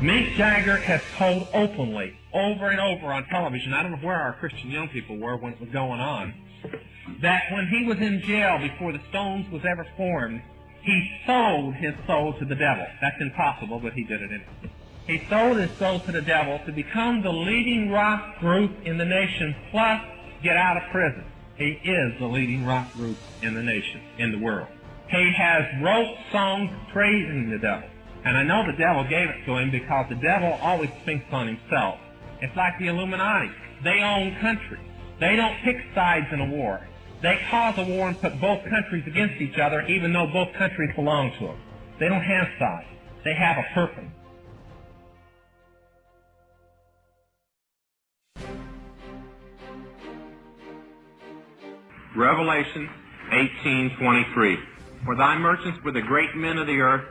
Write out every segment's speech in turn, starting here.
Mick Jagger has told openly, over and over on television, I don't know where our Christian young people were when it was going on, that when he was in jail before the Stones was ever formed, he sold his soul to the devil. That's impossible, but he did it anyway. He sold his soul to the devil to become the leading rock group in the nation, plus get out of prison. He is the leading rock group in the nation, in the world. He has wrote songs praising the devil. And I know the devil gave it to him because the devil always thinks on himself. It's like the Illuminati. They own countries. They don't pick sides in a war. They cause a war and put both countries against each other even though both countries belong to them. They don't have sides. They have a purpose. Revelation 18:23. For thy merchants were the great men of the earth,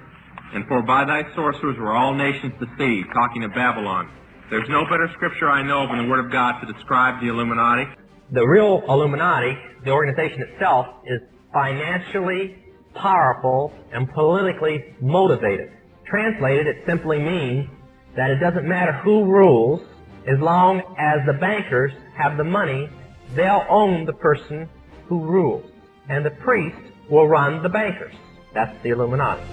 and for by thy sorcerers were all nations deceived, talking of Babylon. There's no better scripture I know of in the Word of God to describe the Illuminati. The real Illuminati, the organization itself, is financially powerful and politically motivated. Translated, it simply means that it doesn't matter who rules, as long as the bankers have the money, they'll own the person who rules. And the priest will run the bankers. That's the Illuminati.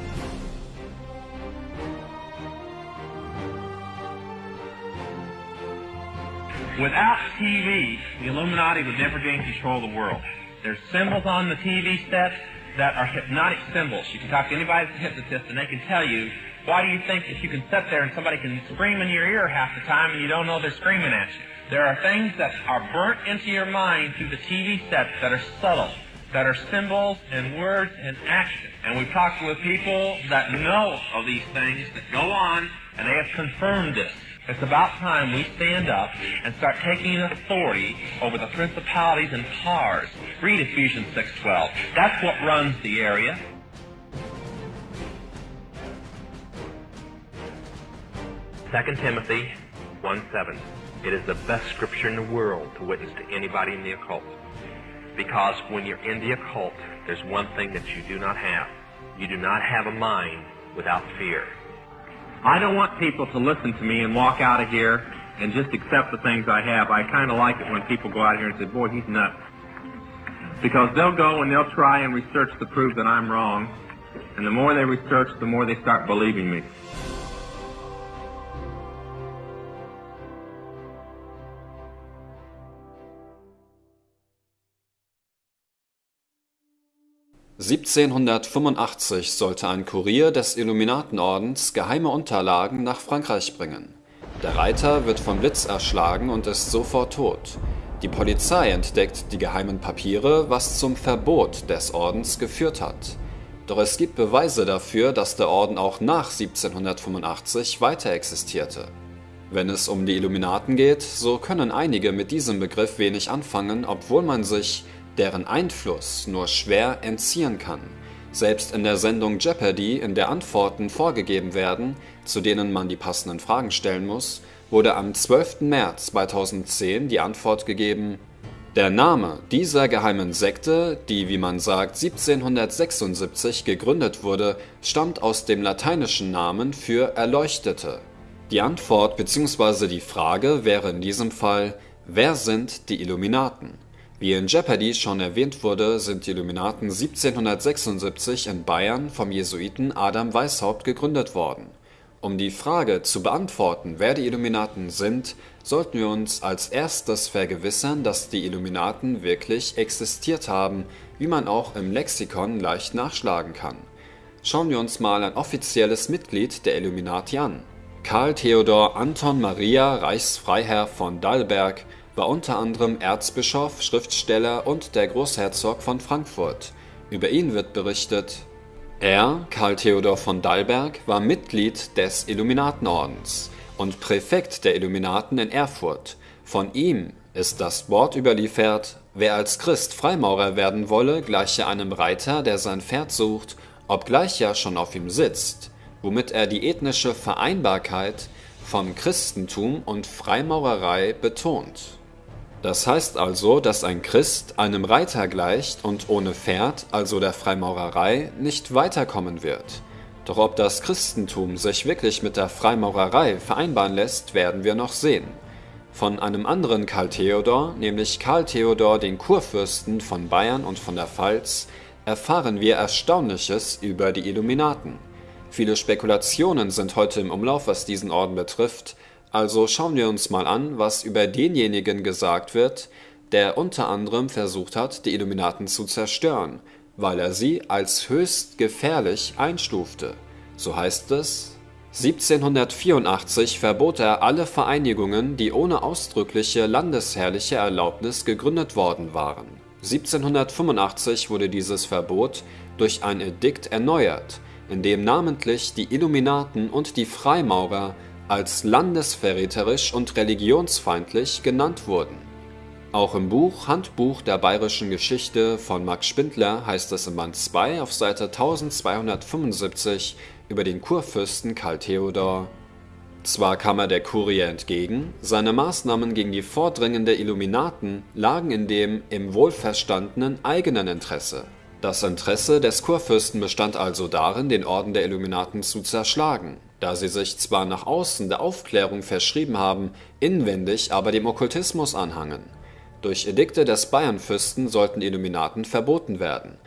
Without TV, the Illuminati would never gain control of the world. There's symbols on the TV sets that are hypnotic symbols. You can talk to anybody that's a hypnotist and they can tell you, why do you think that you can sit there and somebody can scream in your ear half the time and you don't know they're screaming at you? There are things that are burnt into your mind through the TV sets that are subtle, that are symbols and words and action. And we've talked with people that know of these things that go on and they have confirmed this. It's about time we stand up and start taking authority over the principalities and powers. Read Ephesians 6.12. That's what runs the area. Second Timothy 1.7. It is the best scripture in the world to witness to anybody in the occult. Because when you're in the occult, there's one thing that you do not have. You do not have a mind without fear. I don't want people to listen to me and walk out of here and just accept the things I have. I kind of like it when people go out here and say, boy, he's nuts. Because they'll go and they'll try and research to prove that I'm wrong. And the more they research, the more they start believing me. 1785 sollte ein Kurier des Illuminatenordens geheime Unterlagen nach Frankreich bringen. Der Reiter wird vom Blitz erschlagen und ist sofort tot. Die Polizei entdeckt die geheimen Papiere, was zum Verbot des Ordens geführt hat. Doch es gibt Beweise dafür, dass der Orden auch nach 1785 weiter existierte. Wenn es um die Illuminaten geht, so können einige mit diesem Begriff wenig anfangen, obwohl man sich deren Einfluss nur schwer entziehen kann. Selbst in der Sendung Jeopardy, in der Antworten vorgegeben werden, zu denen man die passenden Fragen stellen muss, wurde am 12. März 2010 die Antwort gegeben, der Name dieser geheimen Sekte, die wie man sagt 1776 gegründet wurde, stammt aus dem lateinischen Namen für Erleuchtete. Die Antwort bzw. die Frage wäre in diesem Fall, wer sind die Illuminaten? Wie in Jeopardy schon erwähnt wurde, sind die Illuminaten 1776 in Bayern vom Jesuiten Adam Weishaupt gegründet worden. Um die Frage zu beantworten, wer die Illuminaten sind, sollten wir uns als erstes vergewissern, dass die Illuminaten wirklich existiert haben, wie man auch im Lexikon leicht nachschlagen kann. Schauen wir uns mal ein offizielles Mitglied der Illuminati an. Karl Theodor Anton Maria Reichsfreiherr von Dalberg war unter anderem Erzbischof, Schriftsteller und der Großherzog von Frankfurt. Über ihn wird berichtet: Er, Karl Theodor von Dalberg, war Mitglied des Illuminatenordens und Präfekt der Illuminaten in Erfurt. Von ihm ist das Wort überliefert: Wer als Christ Freimaurer werden wolle, gleiche einem Reiter, der sein Pferd sucht, obgleich er schon auf ihm sitzt, womit er die ethnische Vereinbarkeit von Christentum und Freimaurerei betont das heißt also, dass ein Christ einem Reiter gleicht und ohne Pferd, also der Freimaurerei, nicht weiterkommen wird. Doch ob das Christentum sich wirklich mit der Freimaurerei vereinbaren lässt, werden wir noch sehen. Von einem anderen Karl Theodor, nämlich Karl Theodor den Kurfürsten von Bayern und von der Pfalz, erfahren wir Erstaunliches über die Illuminaten. Viele Spekulationen sind heute im Umlauf, was diesen Orden betrifft, also schauen wir uns mal an, was über denjenigen gesagt wird, der unter anderem versucht hat, die Illuminaten zu zerstören weil er sie als höchst gefährlich einstufte. So heißt es 1784 verbot er alle Vereinigungen, die ohne ausdrückliche landesherrliche Erlaubnis gegründet worden waren. 1785 wurde dieses Verbot durch ein Edikt erneuert, in dem namentlich die Illuminaten und die Freimaurer als landesverräterisch und religionsfeindlich genannt wurden. Auch im Buch Handbuch der bayerischen Geschichte von Max Spindler heißt es im Band 2 auf Seite 1275 über den Kurfürsten Karl Theodor. Zwar kam er der Kurie entgegen, seine Maßnahmen gegen die vordringende Illuminaten lagen in dem im wohlverstandenen eigenen Interesse. Das Interesse des Kurfürsten bestand also darin, den Orden der Illuminaten zu zerschlagen, da sie sich zwar nach außen der Aufklärung verschrieben haben, inwendig aber dem Okkultismus anhangen durch Edikte des Bayernfürsten sollten Illuminaten verboten werden.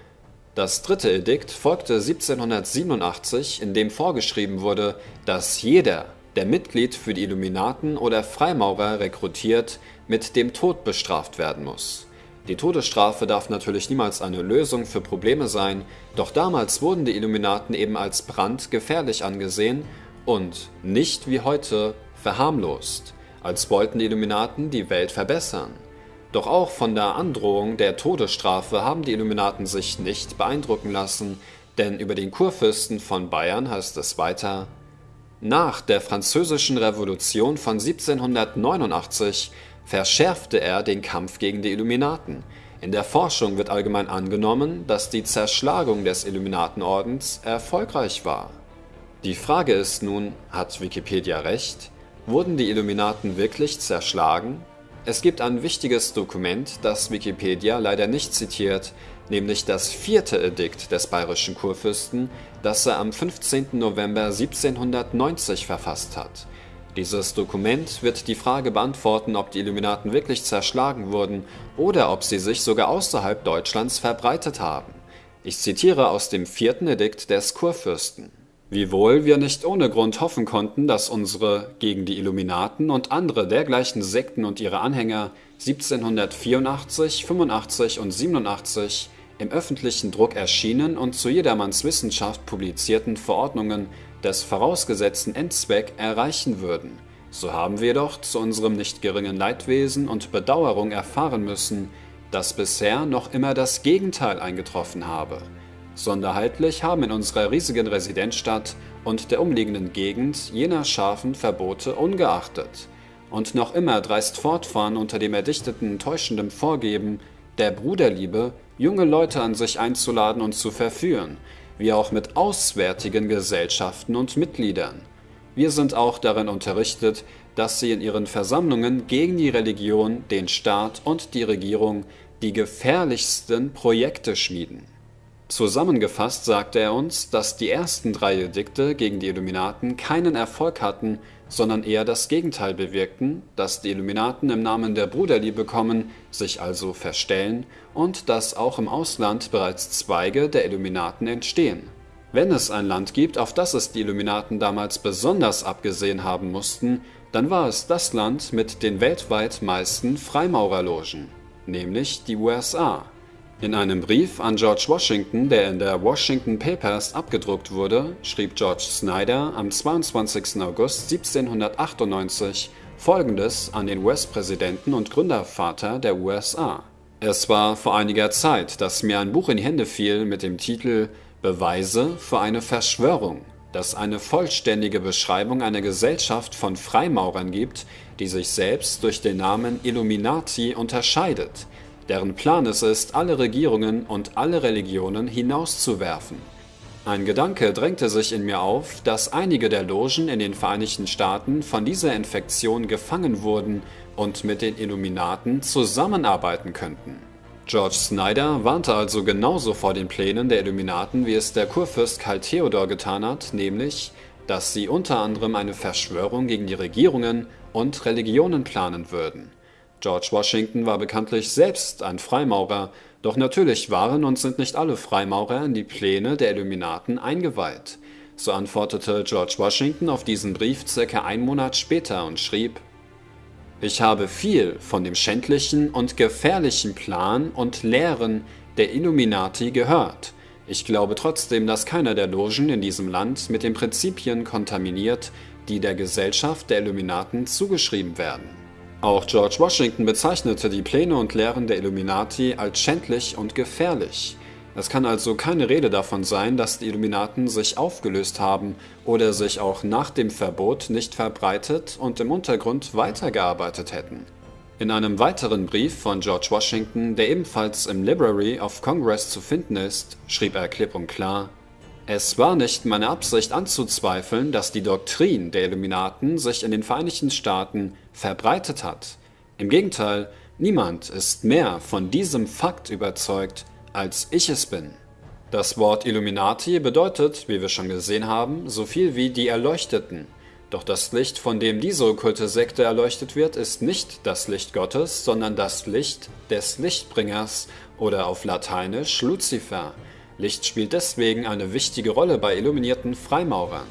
Das dritte Edikt folgte 1787, in dem vorgeschrieben wurde, dass jeder, der Mitglied für die Illuminaten oder Freimaurer rekrutiert, mit dem Tod bestraft werden muss. Die Todesstrafe darf natürlich niemals eine Lösung für Probleme sein, doch damals wurden die Illuminaten eben als brandgefährlich angesehen und nicht wie heute verharmlost, als wollten die Illuminaten die Welt verbessern. Doch auch von der Androhung der Todesstrafe haben die Illuminaten sich nicht beeindrucken lassen, denn über den Kurfürsten von Bayern heißt es weiter Nach der Französischen Revolution von 1789 verschärfte er den Kampf gegen die Illuminaten. In der Forschung wird allgemein angenommen, dass die Zerschlagung des Illuminatenordens erfolgreich war. Die Frage ist nun, hat Wikipedia recht? Wurden die Illuminaten wirklich zerschlagen es gibt ein wichtiges Dokument, das Wikipedia leider nicht zitiert, nämlich das vierte Edikt des bayerischen Kurfürsten, das er am 15. November 1790 verfasst hat. Dieses Dokument wird die Frage beantworten, ob die Illuminaten wirklich zerschlagen wurden oder ob sie sich sogar außerhalb Deutschlands verbreitet haben. Ich zitiere aus dem vierten Edikt des Kurfürsten Wiewohl wir nicht ohne Grund hoffen konnten, dass unsere gegen die Illuminaten und andere dergleichen Sekten und ihre Anhänger 1784, 85 und 87 im öffentlichen Druck erschienen und zu jedermanns Wissenschaft publizierten Verordnungen des vorausgesetzten Endzweck erreichen würden, so haben wir doch zu unserem nicht geringen Leidwesen und Bedauerung erfahren müssen, dass bisher noch immer das Gegenteil eingetroffen habe. Sonderhaltlich haben in unserer riesigen Residenzstadt und der umliegenden Gegend jener scharfen Verbote ungeachtet. Und noch immer dreist fortfahren unter dem erdichteten täuschenden Vorgeben der Bruderliebe, junge Leute an sich einzuladen und zu verführen, wie auch mit auswärtigen Gesellschaften und Mitgliedern. Wir sind auch darin unterrichtet, dass sie in ihren Versammlungen gegen die Religion, den Staat und die Regierung die gefährlichsten Projekte schmieden Zusammengefasst sagte er uns, dass die ersten drei Edikte gegen die Illuminaten keinen Erfolg hatten, sondern eher das Gegenteil bewirkten, dass die Illuminaten im Namen der Bruderliebe kommen, sich also verstellen und dass auch im Ausland bereits Zweige der Illuminaten entstehen. Wenn es ein Land gibt, auf das es die Illuminaten damals besonders abgesehen haben mussten, dann war es das Land mit den weltweit meisten Freimaurerlogen, nämlich die USA in einem Brief an George Washington, der in der Washington Papers abgedruckt wurde, schrieb George Snyder am 22. August 1798 Folgendes an den US-Präsidenten und Gründervater der USA. Es war vor einiger Zeit, dass mir ein Buch in die Hände fiel mit dem Titel Beweise für eine Verschwörung, das eine vollständige Beschreibung einer Gesellschaft von Freimaurern gibt, die sich selbst durch den Namen Illuminati unterscheidet – deren Plan es ist, alle Regierungen und alle Religionen hinauszuwerfen. Ein Gedanke drängte sich in mir auf, dass einige der Logen in den Vereinigten Staaten von dieser Infektion gefangen wurden und mit den Illuminaten zusammenarbeiten könnten. George Snyder warnte also genauso vor den Plänen der Illuminaten, wie es der Kurfürst Karl Theodor getan hat, nämlich, dass sie unter anderem eine Verschwörung gegen die Regierungen und Religionen planen würden. George Washington war bekanntlich selbst ein Freimaurer, doch natürlich waren und sind nicht alle Freimaurer in die Pläne der Illuminaten eingeweiht. So antwortete George Washington auf diesen Brief circa einen Monat später und schrieb ich habe viel von dem schändlichen und gefährlichen Plan und Lehren der Illuminati gehört. Ich glaube trotzdem, dass keiner der Logen in diesem Land mit den Prinzipien kontaminiert, die der Gesellschaft der Illuminaten zugeschrieben werden. Auch George Washington bezeichnete die Pläne und Lehren der Illuminati als schändlich und gefährlich. Es kann also keine Rede davon sein, dass die Illuminaten sich aufgelöst haben oder sich auch nach dem Verbot nicht verbreitet und im Untergrund weitergearbeitet hätten. In einem weiteren Brief von George Washington, der ebenfalls im Library of Congress zu finden ist, schrieb er klipp und klar, es war nicht meine Absicht anzuzweifeln, dass die Doktrin der Illuminaten sich in den Vereinigten Staaten verbreitet hat. Im Gegenteil, niemand ist mehr von diesem Fakt überzeugt als ich es bin. Das Wort Illuminati bedeutet, wie wir schon gesehen haben, so viel wie die Erleuchteten. Doch das Licht, von dem diese okkulte Sekte erleuchtet wird, ist nicht das Licht Gottes, sondern das Licht des Lichtbringers oder auf Lateinisch Luzifer. Licht spielt deswegen eine wichtige Rolle bei illuminierten Freimaurern.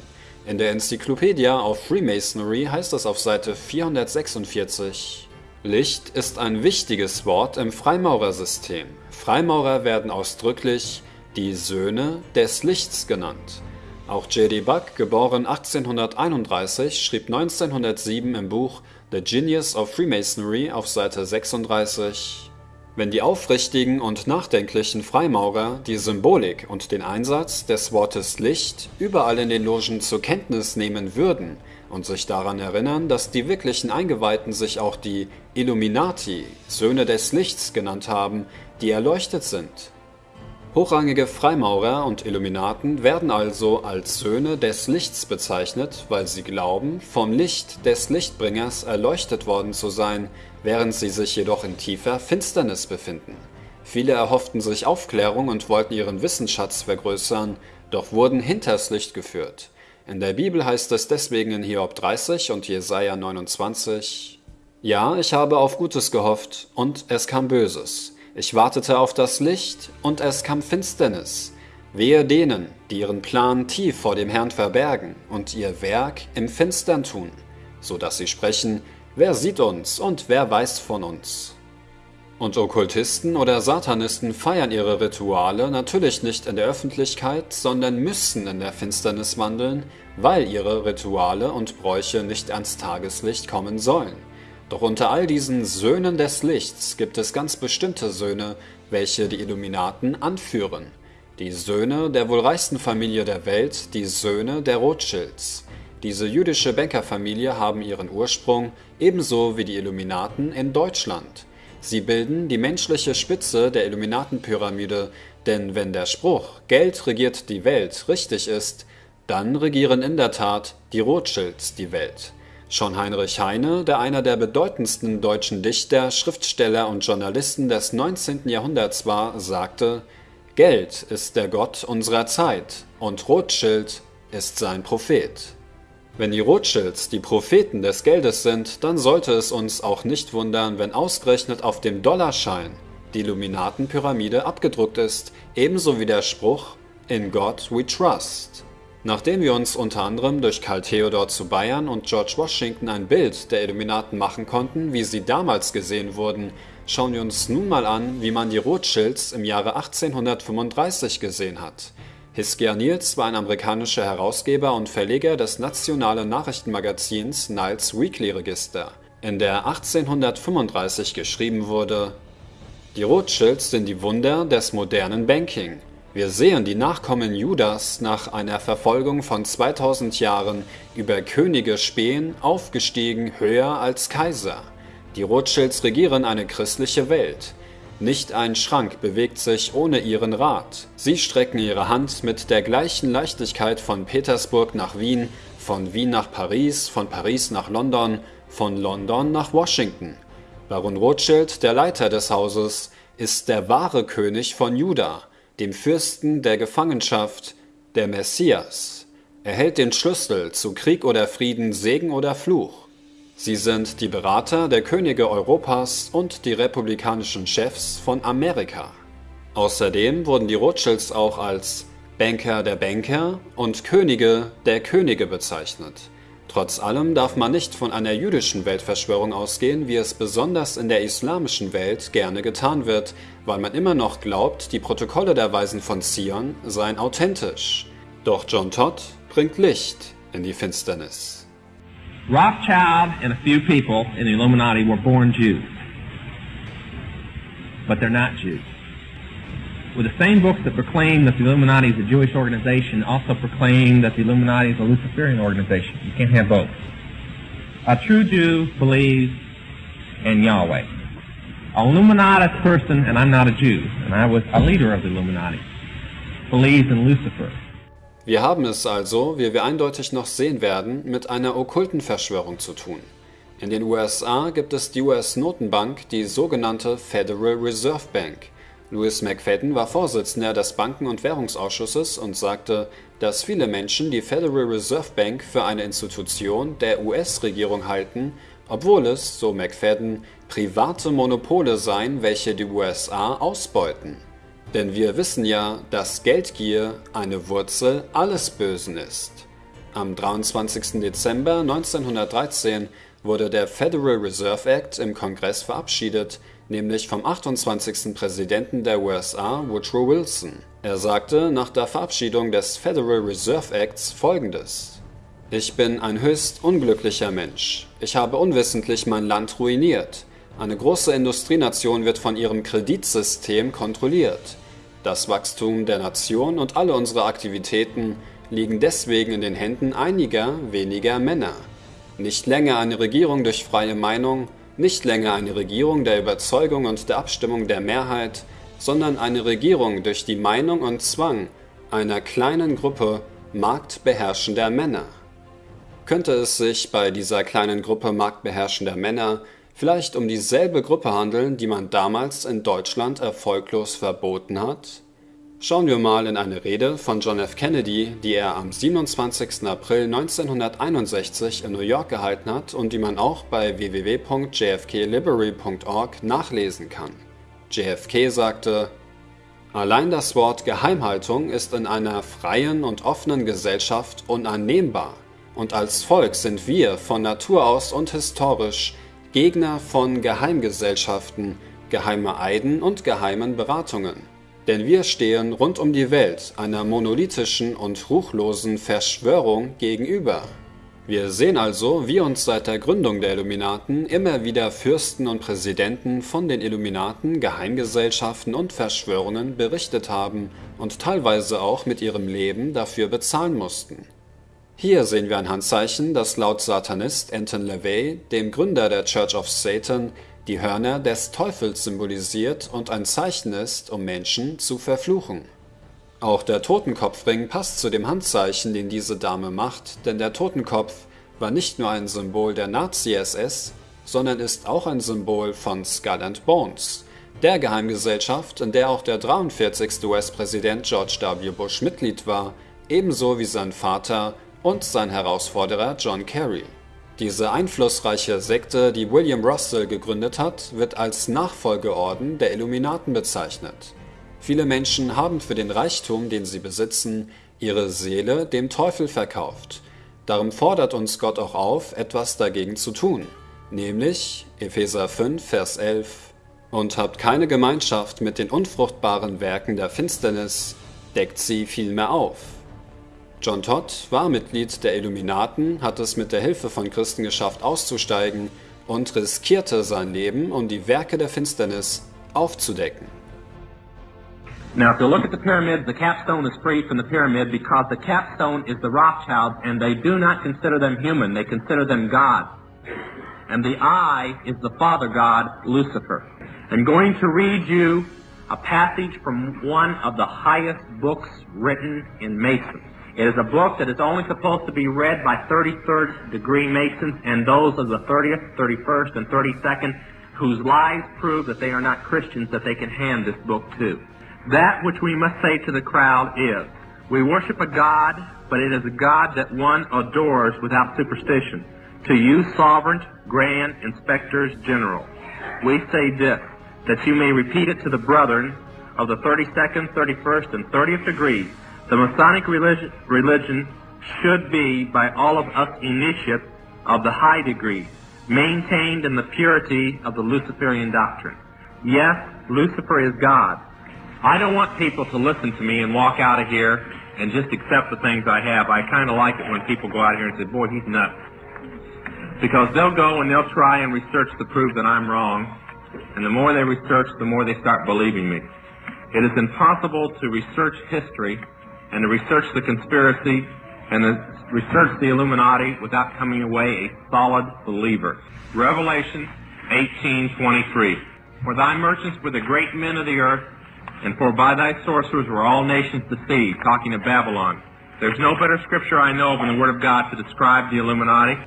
In der Enzyklopädie of Freemasonry heißt es auf Seite 446 Licht ist ein wichtiges Wort im Freimaurersystem. Freimaurer werden ausdrücklich die Söhne des Lichts genannt. Auch J.D. Buck, geboren 1831, schrieb 1907 im Buch The Genius of Freemasonry auf Seite 36 Wenn die aufrichtigen und nachdenklichen Freimaurer die Symbolik und den Einsatz des Wortes Licht überall in den Logen zur Kenntnis nehmen würden und sich daran erinnern, dass die wirklichen Eingeweihten sich auch die Illuminati, Söhne des Lichts genannt haben, die erleuchtet sind. Hochrangige Freimaurer und Illuminaten werden also als Söhne des Lichts bezeichnet, weil sie glauben, vom Licht des Lichtbringers erleuchtet worden zu sein, während sie sich jedoch in tiefer Finsternis befinden. Viele erhofften sich Aufklärung und wollten ihren Wissensschatz vergrößern, doch wurden hinters Licht geführt. In der Bibel heißt es deswegen in Hiob 30 und Jesaja 29, Ja, ich habe auf Gutes gehofft, und es kam Böses. Ich wartete auf das Licht, und es kam Finsternis. Wehe denen, die ihren Plan tief vor dem Herrn verbergen und ihr Werk im Finstern tun, so dass sie sprechen, wer sieht uns und wer weiß von uns? Und Okkultisten oder Satanisten feiern ihre Rituale natürlich nicht in der Öffentlichkeit, sondern müssen in der Finsternis wandeln, weil ihre Rituale und Bräuche nicht ans Tageslicht kommen sollen. Doch unter all diesen Söhnen des Lichts gibt es ganz bestimmte Söhne, welche die Illuminaten anführen. Die Söhne der wohl reichsten Familie der Welt, die Söhne der Rothschilds. Diese jüdische Bankerfamilie haben ihren Ursprung, ebenso wie die Illuminaten, in Deutschland. Sie bilden die menschliche Spitze der Illuminatenpyramide, denn wenn der Spruch Geld regiert die Welt richtig ist, dann regieren in der Tat die Rothschilds die Welt. Schon Heinrich Heine, der einer der bedeutendsten deutschen Dichter, Schriftsteller und Journalisten des 19. Jahrhunderts war, sagte, Geld ist der Gott unserer Zeit und Rothschild ist sein Prophet. Wenn die Rothschilds die Propheten des Geldes sind, dann sollte es uns auch nicht wundern, wenn ausgerechnet auf dem Dollarschein die Illuminatenpyramide abgedruckt ist, ebenso wie der Spruch In God we trust. Nachdem wir uns unter anderem durch Karl Theodor zu Bayern und George Washington ein Bild der Illuminaten machen konnten, wie sie damals gesehen wurden, schauen wir uns nun mal an, wie man die Rothschilds im Jahre 1835 gesehen hat. Hiskia Niels war ein amerikanischer Herausgeber und Verleger des nationalen Nachrichtenmagazins Niles Weekly Register, in der 1835 geschrieben wurde: Die Rothschilds sind die Wunder des modernen Banking. Wir sehen die Nachkommen Judas nach einer Verfolgung von 2000 Jahren über Könige spähen, aufgestiegen höher als Kaiser. Die Rothschilds regieren eine christliche Welt. Nicht ein Schrank bewegt sich ohne ihren Rat. Sie strecken ihre Hand mit der gleichen Leichtigkeit von Petersburg nach Wien, von Wien nach Paris, von Paris nach London, von London nach Washington. Baron Rothschild, der Leiter des Hauses, ist der wahre König von Juda, dem Fürsten der Gefangenschaft, der Messias. Er hält den Schlüssel zu Krieg oder Frieden, Segen oder Fluch. Sie sind die Berater der Könige Europas und die republikanischen Chefs von Amerika. Außerdem wurden die Rothschilds auch als Banker der Banker und Könige der Könige bezeichnet. Trotz allem darf man nicht von einer jüdischen Weltverschwörung ausgehen, wie es besonders in der islamischen Welt gerne getan wird, weil man immer noch glaubt, die Protokolle der Weisen von Zion seien authentisch. Doch John Todd bringt Licht in die Finsternis. Rothschild and a few people in the Illuminati were born Jews. But they're not Jews. With the same books that proclaim that the Illuminati is a Jewish organization also proclaim that the Illuminati is a Luciferian organization. You can't have both. A true Jew believes in Yahweh. A Illuminati person, and I'm not a Jew, and I was a leader of the Illuminati, believes in Lucifer. Wir haben es also, wie wir eindeutig noch sehen werden, mit einer okkulten Verschwörung zu tun. In den USA gibt es die US-Notenbank, die sogenannte Federal Reserve Bank. Louis McFadden war Vorsitzender des Banken- und Währungsausschusses und sagte, dass viele Menschen die Federal Reserve Bank für eine Institution der US-Regierung halten, obwohl es, so McFadden, private Monopole seien, welche die USA ausbeuten. Denn wir wissen ja, dass Geldgier eine Wurzel alles Bösen ist. Am 23. Dezember 1913 wurde der Federal Reserve Act im Kongress verabschiedet, nämlich vom 28. Präsidenten der USA, Woodrow Wilson. Er sagte nach der Verabschiedung des Federal Reserve Acts folgendes. Ich bin ein höchst unglücklicher Mensch. Ich habe unwissentlich mein Land ruiniert. Eine große Industrienation wird von ihrem Kreditsystem kontrolliert. Das Wachstum der Nation und alle unsere Aktivitäten liegen deswegen in den Händen einiger weniger Männer. Nicht länger eine Regierung durch freie Meinung, nicht länger eine Regierung der Überzeugung und der Abstimmung der Mehrheit, sondern eine Regierung durch die Meinung und Zwang einer kleinen Gruppe marktbeherrschender Männer. Könnte es sich bei dieser kleinen Gruppe marktbeherrschender Männer vielleicht um dieselbe Gruppe handeln, die man damals in Deutschland erfolglos verboten hat? Schauen wir mal in eine Rede von John F. Kennedy, die er am 27. April 1961 in New York gehalten hat und die man auch bei www.jfklibrary.org nachlesen kann. JFK sagte, Allein das Wort Geheimhaltung ist in einer freien und offenen Gesellschaft unannehmbar, und als Volk sind wir von Natur aus und historisch Gegner von Geheimgesellschaften, geheimer Eiden und geheimen Beratungen. Denn wir stehen rund um die Welt einer monolithischen und ruchlosen Verschwörung gegenüber. Wir sehen also, wie uns seit der Gründung der Illuminaten immer wieder Fürsten und Präsidenten von den Illuminaten, Geheimgesellschaften und Verschwörungen berichtet haben und teilweise auch mit ihrem Leben dafür bezahlen mussten. Hier sehen wir ein Handzeichen, das laut Satanist Anton LaVey, dem Gründer der Church of Satan, die Hörner des Teufels symbolisiert und ein Zeichen ist, um Menschen zu verfluchen. Auch der Totenkopfring passt zu dem Handzeichen, den diese Dame macht, denn der Totenkopf war nicht nur ein Symbol der Nazi-SS, sondern ist auch ein Symbol von Skull and Bones, der Geheimgesellschaft, in der auch der 43. US-Präsident George W. Bush Mitglied war, ebenso wie sein Vater und sein Herausforderer John Kerry. Diese einflussreiche Sekte, die William Russell gegründet hat, wird als Nachfolgeorden der Illuminaten bezeichnet. Viele Menschen haben für den Reichtum, den sie besitzen, ihre Seele dem Teufel verkauft. Darum fordert uns Gott auch auf, etwas dagegen zu tun, nämlich Epheser 5, Vers 11 und habt keine Gemeinschaft mit den unfruchtbaren Werken der Finsternis, deckt sie vielmehr auf. John Todd war Mitglied der Illuminaten, hat es mit der Hilfe von Christen geschafft auszusteigen und riskierte sein Leben, um die Werke der Finsternis aufzudecken. Now, if you look at the pyramid, the capstone is free from the pyramid because the capstone is the Rothschilds, and they do not consider them human. They consider them God. And the eye is the Father God, Lucifer. I'm going to read you a passage from one of the highest books written in Masons. It is a book that is only supposed to be read by 33rd degree Masons and those of the 30th, 31st, and 32nd whose lives prove that they are not Christians that they can hand this book to. That which we must say to the crowd is, we worship a God, but it is a God that one adores without superstition. To you, sovereign, grand, inspectors general, we say this, that you may repeat it to the brethren of the 32nd, 31st, and 30th degrees. The Masonic religion, religion should be, by all of us initiates, of the high degree, maintained in the purity of the Luciferian doctrine. Yes, Lucifer is God. I don't want people to listen to me and walk out of here and just accept the things I have. I kind of like it when people go out here and say, boy, he's nuts. Because they'll go and they'll try and research to prove that I'm wrong. And the more they research, the more they start believing me. It is impossible to research history and to research the conspiracy and to research the Illuminati without coming away a solid believer. Revelation 18:23. For thy merchants were the great men of the earth, and for by thy sorcerers were all nations deceived, talking of Babylon. There's no better scripture I know of in the Word of God to describe the Illuminati.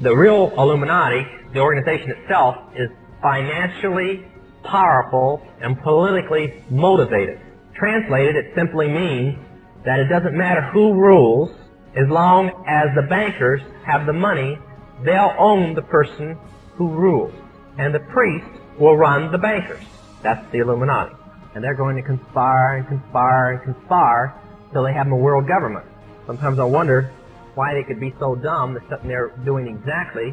The real Illuminati, the organization itself, is financially powerful and politically motivated. Translated, it simply means that it doesn't matter who rules, as long as the bankers have the money, they'll own the person who rules. And the priest will run the bankers. That's the Illuminati. And they're going to conspire and conspire and conspire till they have a world government. Sometimes I wonder why they could be so dumb that there doing exactly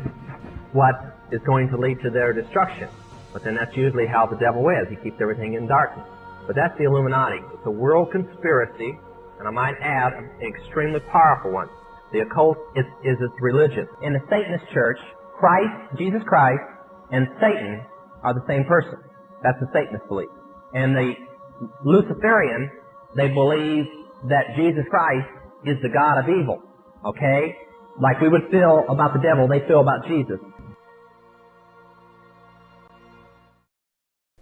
what is going to lead to their destruction. But then that's usually how the devil is. He keeps everything in darkness. But that's the Illuminati. It's a world conspiracy, and I might add, an extremely powerful one. The occult is, is its religion. In the Satanist church, Christ, Jesus Christ, and Satan are the same person. That's the Satanist belief. And the Luciferian, they believe that Jesus Christ is the God of evil. Okay? Like we would feel about the devil, they feel about Jesus.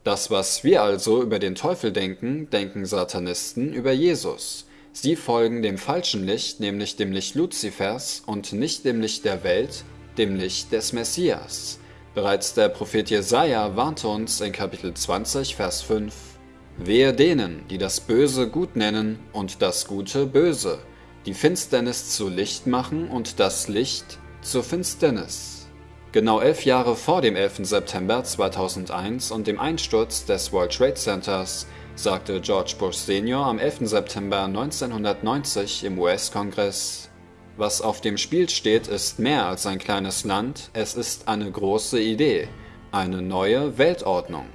Das, was wir also über den Teufel denken, denken Satanisten über Jesus. Sie folgen dem falschen Licht, nämlich dem Licht Luzifers und nicht dem Licht der Welt, dem Licht des Messias. Bereits der Prophet Jesaja warnte uns in Kapitel 20, Vers 5: Wehe denen, die das Böse gut nennen und das Gute böse, die Finsternis zu Licht machen und das Licht zur Finsternis. Genau elf Jahre vor dem 11. September 2001 und dem Einsturz des World Trade Centers sagte George Bush Senior am 11. September 1990 im US-Kongress, was auf dem Spiel steht, ist mehr als ein kleines Land, es ist eine große Idee, eine neue Weltordnung.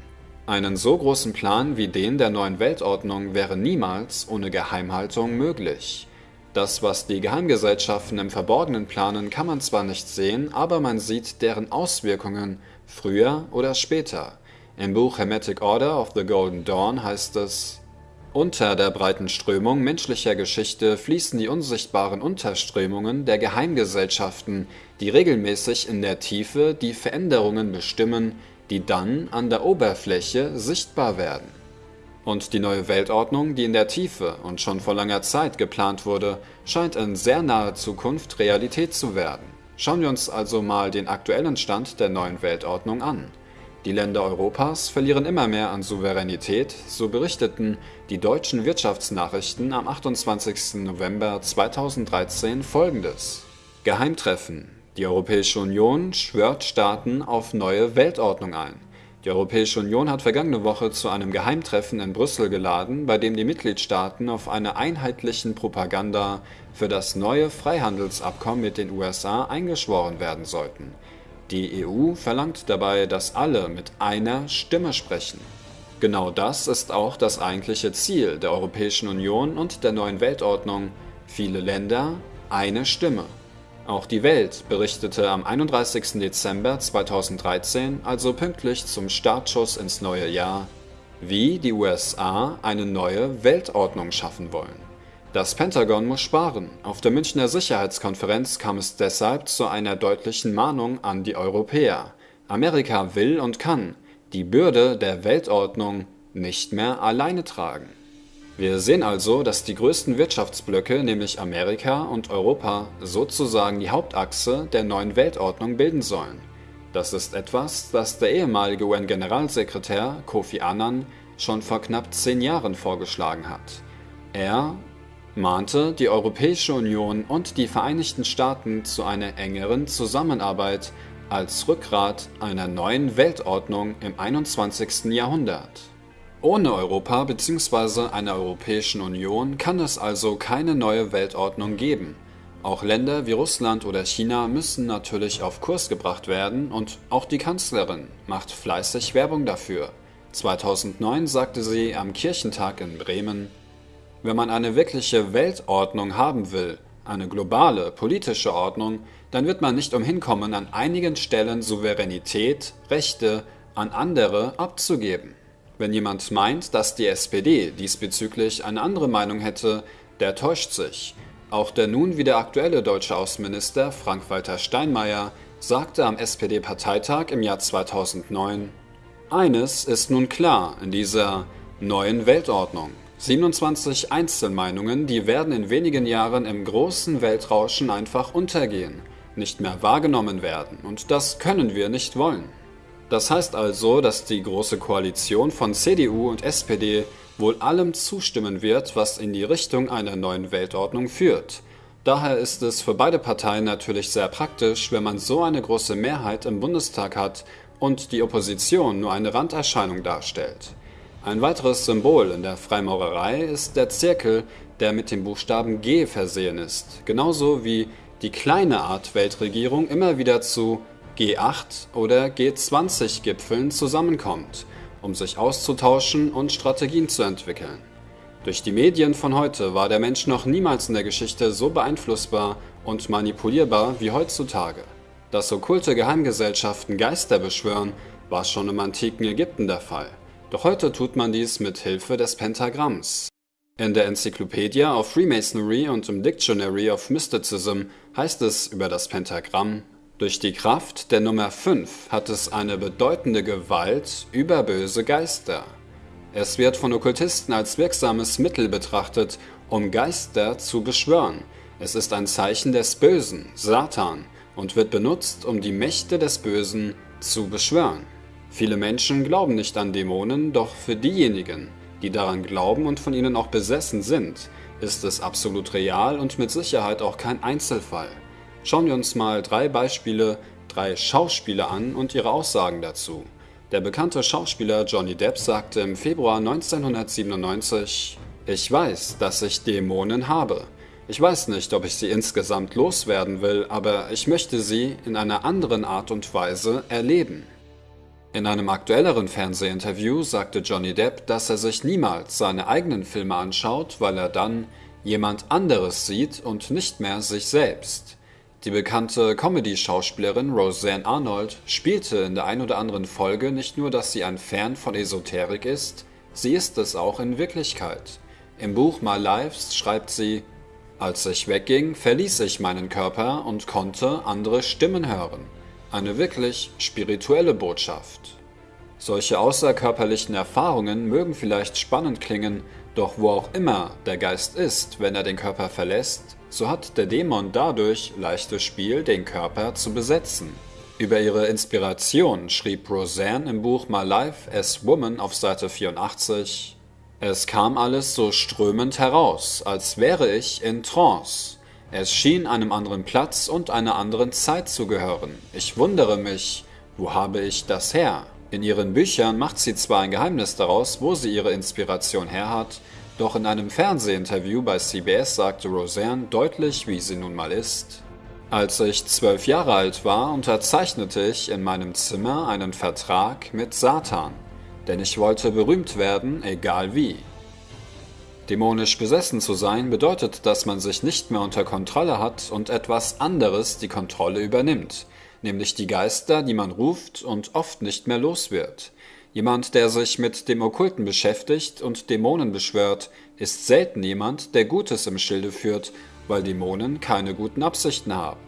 Einen so großen Plan wie den der neuen Weltordnung wäre niemals ohne Geheimhaltung möglich. Das, was die Geheimgesellschaften im Verborgenen planen, kann man zwar nicht sehen, aber man sieht deren Auswirkungen früher oder später. Im Buch Hermetic Order of the Golden Dawn heißt es, unter der breiten Strömung menschlicher Geschichte fließen die unsichtbaren Unterströmungen der Geheimgesellschaften, die regelmäßig in der Tiefe die Veränderungen bestimmen, die dann an der Oberfläche sichtbar werden. Und die neue Weltordnung, die in der Tiefe und schon vor langer Zeit geplant wurde, scheint in sehr naher Zukunft Realität zu werden. Schauen wir uns also mal den aktuellen Stand der neuen Weltordnung an. Die Länder Europas verlieren immer mehr an Souveränität, so berichteten die deutschen Wirtschaftsnachrichten am 28. November 2013 folgendes. Geheimtreffen. Die Europäische Union schwört Staaten auf neue Weltordnung ein. Die Europäische Union hat vergangene Woche zu einem Geheimtreffen in Brüssel geladen, bei dem die Mitgliedstaaten auf einer einheitlichen Propaganda für das neue Freihandelsabkommen mit den USA eingeschworen werden sollten. Die EU verlangt dabei, dass alle mit einer Stimme sprechen. Genau das ist auch das eigentliche Ziel der Europäischen Union und der neuen Weltordnung. Viele Länder, eine Stimme. Auch die Welt berichtete am 31. Dezember 2013, also pünktlich zum Startschuss ins neue Jahr, wie die USA eine neue Weltordnung schaffen wollen. Das Pentagon muss sparen. Auf der Münchner Sicherheitskonferenz kam es deshalb zu einer deutlichen Mahnung an die Europäer. Amerika will und kann. die Bürde der Weltordnung nicht mehr alleine tragen. Wir sehen also, dass die größten Wirtschaftsblöcke, nämlich Amerika und Europa, sozusagen die Hauptachse der neuen Weltordnung bilden sollen. Das ist etwas, das der ehemalige UN-Generalsekretär Kofi Annan schon vor knapp zehn Jahren vorgeschlagen hat. Er mahnte die Europäische Union und die Vereinigten Staaten zu einer engeren Zusammenarbeit als Rückgrat einer neuen Weltordnung im 21. Jahrhundert. Ohne Europa bzw. einer Europäischen Union kann es also keine neue Weltordnung geben. Auch Länder wie Russland oder China müssen natürlich auf Kurs gebracht werden und auch die Kanzlerin macht fleißig Werbung dafür. 2009 sagte sie am Kirchentag in Bremen, wenn man eine wirkliche Weltordnung haben will, eine globale politische Ordnung, dann wird man nicht umhin kommen, an einigen Stellen Souveränität, Rechte an andere abzugeben. Wenn jemand meint, dass die SPD diesbezüglich eine andere Meinung hätte, der täuscht sich. Auch der nun wieder aktuelle deutsche Außenminister Frank-Walter Steinmeier sagte am SPD-Parteitag im Jahr 2009, eines ist nun klar in dieser neuen Weltordnung. 27 Einzelmeinungen, die werden in wenigen Jahren im großen Weltrauschen einfach untergehen, nicht mehr wahrgenommen werden, und das können wir nicht wollen. Das heißt also, dass die Große Koalition von CDU und SPD wohl allem zustimmen wird, was in die Richtung einer neuen Weltordnung führt. Daher ist es für beide Parteien natürlich sehr praktisch, wenn man so eine große Mehrheit im Bundestag hat und die Opposition nur eine Randerscheinung darstellt. Ein weiteres Symbol in der Freimaurerei ist der Zirkel, der mit dem Buchstaben G versehen ist, genauso wie die kleine Art Weltregierung immer wieder zu G8 oder G20-Gipfeln zusammenkommt, um sich auszutauschen und Strategien zu entwickeln. Durch die Medien von heute war der Mensch noch niemals in der Geschichte so beeinflussbar und manipulierbar wie heutzutage. Dass okkulte Geheimgesellschaften Geister beschwören, war schon im antiken Ägypten der Fall. Doch heute tut man dies mit Hilfe des Pentagramms. In der Enzyklopädie of Freemasonry und im Dictionary of Mysticism heißt es über das Pentagramm durch die Kraft der Nummer 5 hat es eine bedeutende Gewalt über böse Geister. Es wird von Okkultisten als wirksames Mittel betrachtet, um Geister zu beschwören. Es ist ein Zeichen des Bösen, Satan, und wird benutzt, um die Mächte des Bösen zu beschwören. Viele Menschen glauben nicht an Dämonen, doch für diejenigen, die daran glauben und von ihnen auch besessen sind, ist es absolut real und mit Sicherheit auch kein Einzelfall. Schauen wir uns mal drei Beispiele, drei Schauspieler an und ihre Aussagen dazu. Der bekannte Schauspieler Johnny Depp sagte im Februar 1997, ich weiß, dass ich Dämonen habe. Ich weiß nicht, ob ich sie insgesamt loswerden will, aber ich möchte sie in einer anderen Art und Weise erleben. In einem aktuelleren Fernsehinterview sagte Johnny Depp, dass er sich niemals seine eigenen Filme anschaut, weil er dann jemand anderes sieht und nicht mehr sich selbst. Die bekannte Comedy-Schauspielerin Roseanne Arnold spielte in der ein oder anderen Folge nicht nur, dass sie ein Fan von Esoterik ist, sie ist es auch in Wirklichkeit. Im Buch My Lives schreibt sie, als ich wegging, verließ ich meinen Körper und konnte andere Stimmen hören. Eine wirklich spirituelle Botschaft. Solche außerkörperlichen Erfahrungen mögen vielleicht spannend klingen, doch wo auch immer der Geist ist, wenn er den Körper verlässt, so hat der Dämon dadurch leichtes Spiel, den Körper zu besetzen. Über ihre Inspiration schrieb Roseanne im Buch My Life as Woman auf Seite 84 Es kam alles so strömend heraus, als wäre ich in Trance. Es schien einem anderen Platz und einer anderen Zeit zu gehören. Ich wundere mich, wo habe ich das her? In ihren Büchern macht sie zwar ein Geheimnis daraus, wo sie ihre Inspiration her hat, doch in einem Fernsehinterview bei CBS sagte Roseanne deutlich, wie sie nun mal ist. Als ich zwölf Jahre alt war, unterzeichnete ich in meinem Zimmer einen Vertrag mit Satan, denn ich wollte berühmt werden, egal wie. Dämonisch besessen zu sein bedeutet, dass man sich nicht mehr unter Kontrolle hat und etwas anderes die Kontrolle übernimmt, nämlich die Geister, die man ruft und oft nicht mehr los wird. Jemand, der sich mit dem Okkulten beschäftigt und Dämonen beschwört, ist selten jemand, der Gutes im Schilde führt, weil Dämonen keine guten Absichten haben.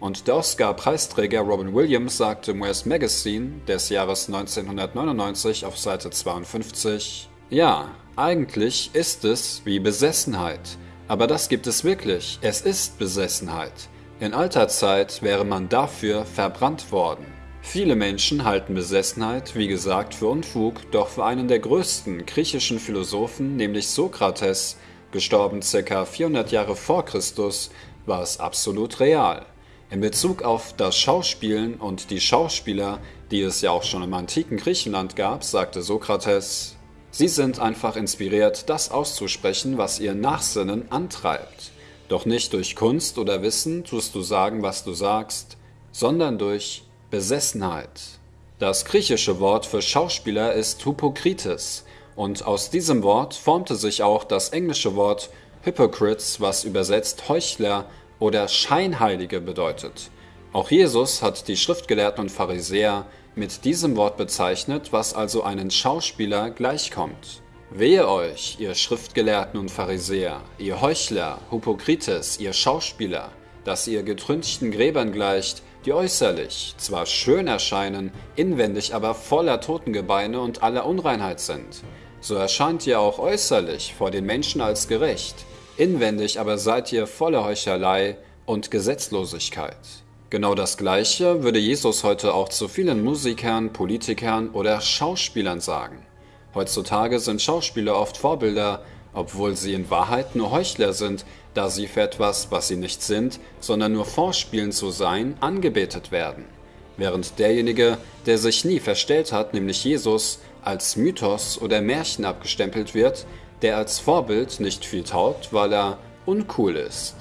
Und der Oscar-Preisträger Robin Williams sagte im US Magazine des Jahres 1999 auf Seite 52, ja, eigentlich ist es wie Besessenheit. Aber das gibt es wirklich. Es ist Besessenheit. In alter Zeit wäre man dafür verbrannt worden. Viele Menschen halten Besessenheit, wie gesagt, für Unfug, doch für einen der größten griechischen Philosophen, nämlich Sokrates, gestorben ca. 400 Jahre vor Christus, war es absolut real. In Bezug auf das Schauspielen und die Schauspieler, die es ja auch schon im antiken Griechenland gab, sagte Sokrates, sie sind einfach inspiriert, das auszusprechen, was ihr Nachsinnen antreibt. Doch nicht durch Kunst oder Wissen tust du sagen, was du sagst, sondern durch Besessenheit. Das griechische Wort für Schauspieler ist Hypokrites, und aus diesem Wort formte sich auch das englische Wort Hypocrites, was übersetzt Heuchler oder Scheinheilige bedeutet. Auch Jesus hat die Schriftgelehrten und Pharisäer mit diesem Wort bezeichnet, was also einen Schauspieler gleichkommt. Wehe euch, ihr Schriftgelehrten und Pharisäer, ihr Heuchler, Hypokrites, ihr Schauspieler, dass ihr getrünchten Gräbern gleicht, die äußerlich zwar schön erscheinen, inwendig aber voller Totengebeine und aller Unreinheit sind. So erscheint ihr auch äußerlich vor den Menschen als gerecht, inwendig aber seid ihr voller Heuchelei und Gesetzlosigkeit. Genau das Gleiche würde Jesus heute auch zu vielen Musikern, Politikern oder Schauspielern sagen. Heutzutage sind Schauspieler oft Vorbilder, obwohl sie in Wahrheit nur Heuchler sind, da sie für etwas, was sie nicht sind, sondern nur vorspielen zu sein, angebetet werden. Während derjenige, der sich nie verstellt hat, nämlich Jesus, als Mythos oder Märchen abgestempelt wird, der als Vorbild nicht viel taugt, weil er uncool ist.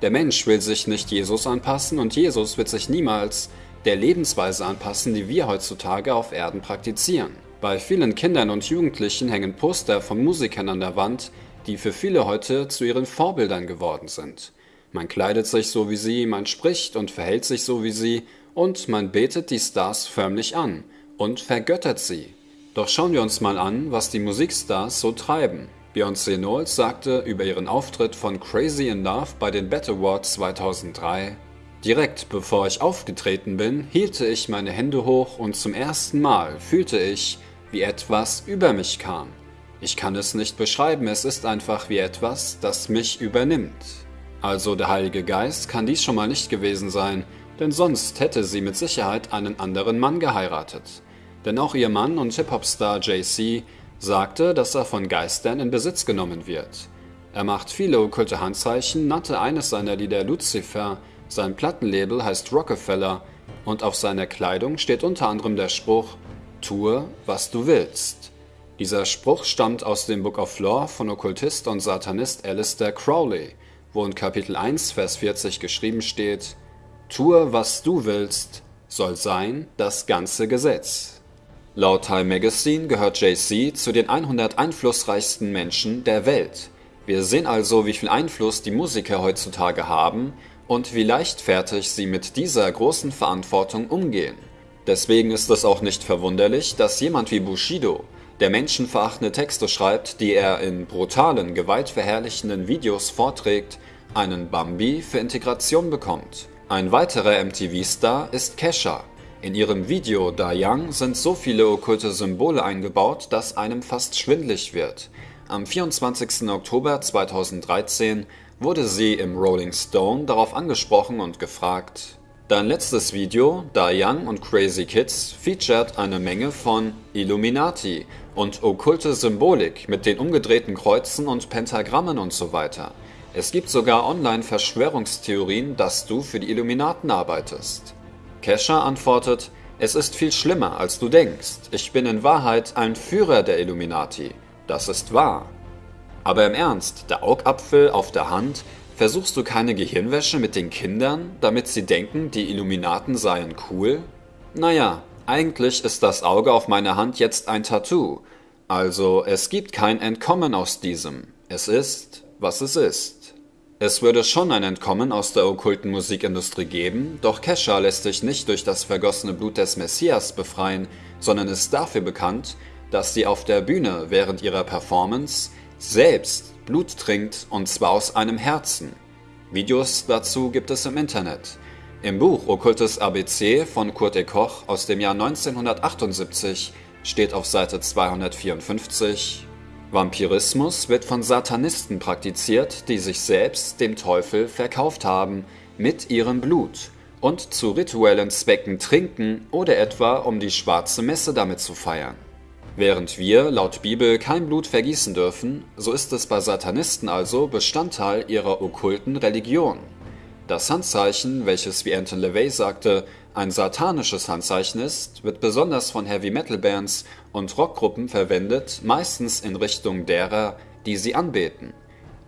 Der Mensch will sich nicht Jesus anpassen und Jesus wird sich niemals der Lebensweise anpassen, die wir heutzutage auf Erden praktizieren. Bei vielen Kindern und Jugendlichen hängen Poster von Musikern an der Wand, die für viele heute zu ihren Vorbildern geworden sind. Man kleidet sich so wie sie, man spricht und verhält sich so wie sie und man betet die Stars förmlich an und vergöttert sie. Doch schauen wir uns mal an, was die Musikstars so treiben. Beyoncé Knowles sagte über ihren Auftritt von Crazy in Love bei den Bet Awards 2003, Direkt bevor ich aufgetreten bin, hielte ich meine Hände hoch und zum ersten Mal fühlte ich, wie etwas über mich kam. Ich kann es nicht beschreiben, es ist einfach wie etwas, das mich übernimmt. Also der Heilige Geist kann dies schon mal nicht gewesen sein, denn sonst hätte sie mit Sicherheit einen anderen Mann geheiratet. Denn auch ihr Mann und Hip-Hop-Star JC sagte, dass er von Geistern in Besitz genommen wird. Er macht viele okkulte Handzeichen, nannte eines seiner Lieder Lucifer, sein Plattenlabel heißt Rockefeller und auf seiner Kleidung steht unter anderem der Spruch Tue, was du willst. Dieser Spruch stammt aus dem Book of Law von Okkultist und Satanist Alistair Crowley, wo in Kapitel 1, Vers 40 geschrieben steht, Tue, was du willst, soll sein das ganze Gesetz. Laut Time Magazine gehört JC zu den 100 einflussreichsten Menschen der Welt. Wir sehen also, wie viel Einfluss die Musiker heutzutage haben und wie leichtfertig sie mit dieser großen Verantwortung umgehen. Deswegen ist es auch nicht verwunderlich, dass jemand wie Bushido der menschenverachtende Texte schreibt, die er in brutalen, gewaltverherrlichenden Videos vorträgt, einen Bambi für Integration bekommt. Ein weiterer MTV-Star ist Kesha. In ihrem Video Da Young sind so viele okkulte Symbole eingebaut, dass einem fast schwindlig wird. Am 24. Oktober 2013 wurde sie im Rolling Stone darauf angesprochen und gefragt, Dein letztes Video, Da Young und Crazy Kids, featured eine Menge von Illuminati und okkulte Symbolik mit den umgedrehten Kreuzen und Pentagrammen und so weiter. Es gibt sogar online Verschwörungstheorien, dass du für die Illuminaten arbeitest. Kesha antwortet, es ist viel schlimmer, als du denkst. Ich bin in Wahrheit ein Führer der Illuminati. Das ist wahr. Aber im Ernst, der Augapfel auf der Hand, versuchst du keine Gehirnwäsche mit den Kindern, damit sie denken, die Illuminaten seien cool? Naja, eigentlich ist das Auge auf meiner Hand jetzt ein Tattoo. Also es gibt kein Entkommen aus diesem. Es ist, was es ist. Es würde schon ein Entkommen aus der okkulten Musikindustrie geben, doch Kesha lässt sich nicht durch das vergossene Blut des Messias befreien, sondern ist dafür bekannt, dass sie auf der Bühne während ihrer Performance selbst Blut trinkt und zwar aus einem Herzen. Videos dazu gibt es im Internet. Im Buch Okkultes ABC von Kurt E. Koch aus dem Jahr 1978 steht auf Seite 254 Vampirismus wird von Satanisten praktiziert, die sich selbst dem Teufel verkauft haben, mit ihrem Blut und zu rituellen Zwecken trinken oder etwa um die schwarze Messe damit zu feiern. Während wir laut Bibel kein Blut vergießen dürfen, so ist es bei Satanisten also Bestandteil ihrer okkulten Religion. Das Handzeichen, welches wie Anton LaVey sagte, ein satanisches Handzeichen ist, wird besonders von Heavy-Metal-Bands und Rockgruppen verwendet, meistens in Richtung derer, die sie anbeten.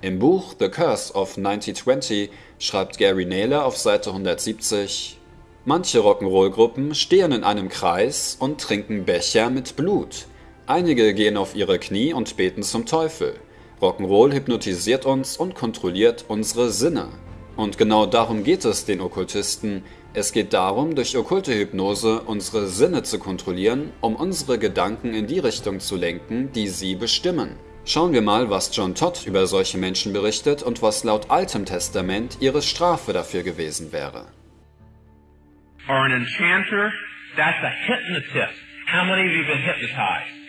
Im Buch The Curse of 1920 schreibt Gary Naylor auf Seite 170 Manche Rock'n'Roll-Gruppen stehen in einem Kreis und trinken Becher mit Blut. Einige gehen auf ihre Knie und beten zum Teufel. Rock'n'Roll hypnotisiert uns und kontrolliert unsere Sinne. Und genau darum geht es den Okkultisten. Es geht darum, durch okkulte Hypnose unsere Sinne zu kontrollieren, um unsere Gedanken in die Richtung zu lenken, die sie bestimmen. Schauen wir mal, was John Todd über solche Menschen berichtet und was laut Altem Testament ihre Strafe dafür gewesen wäre. Or an enchanter, that's a hypnotist. How many of you been hypnotized?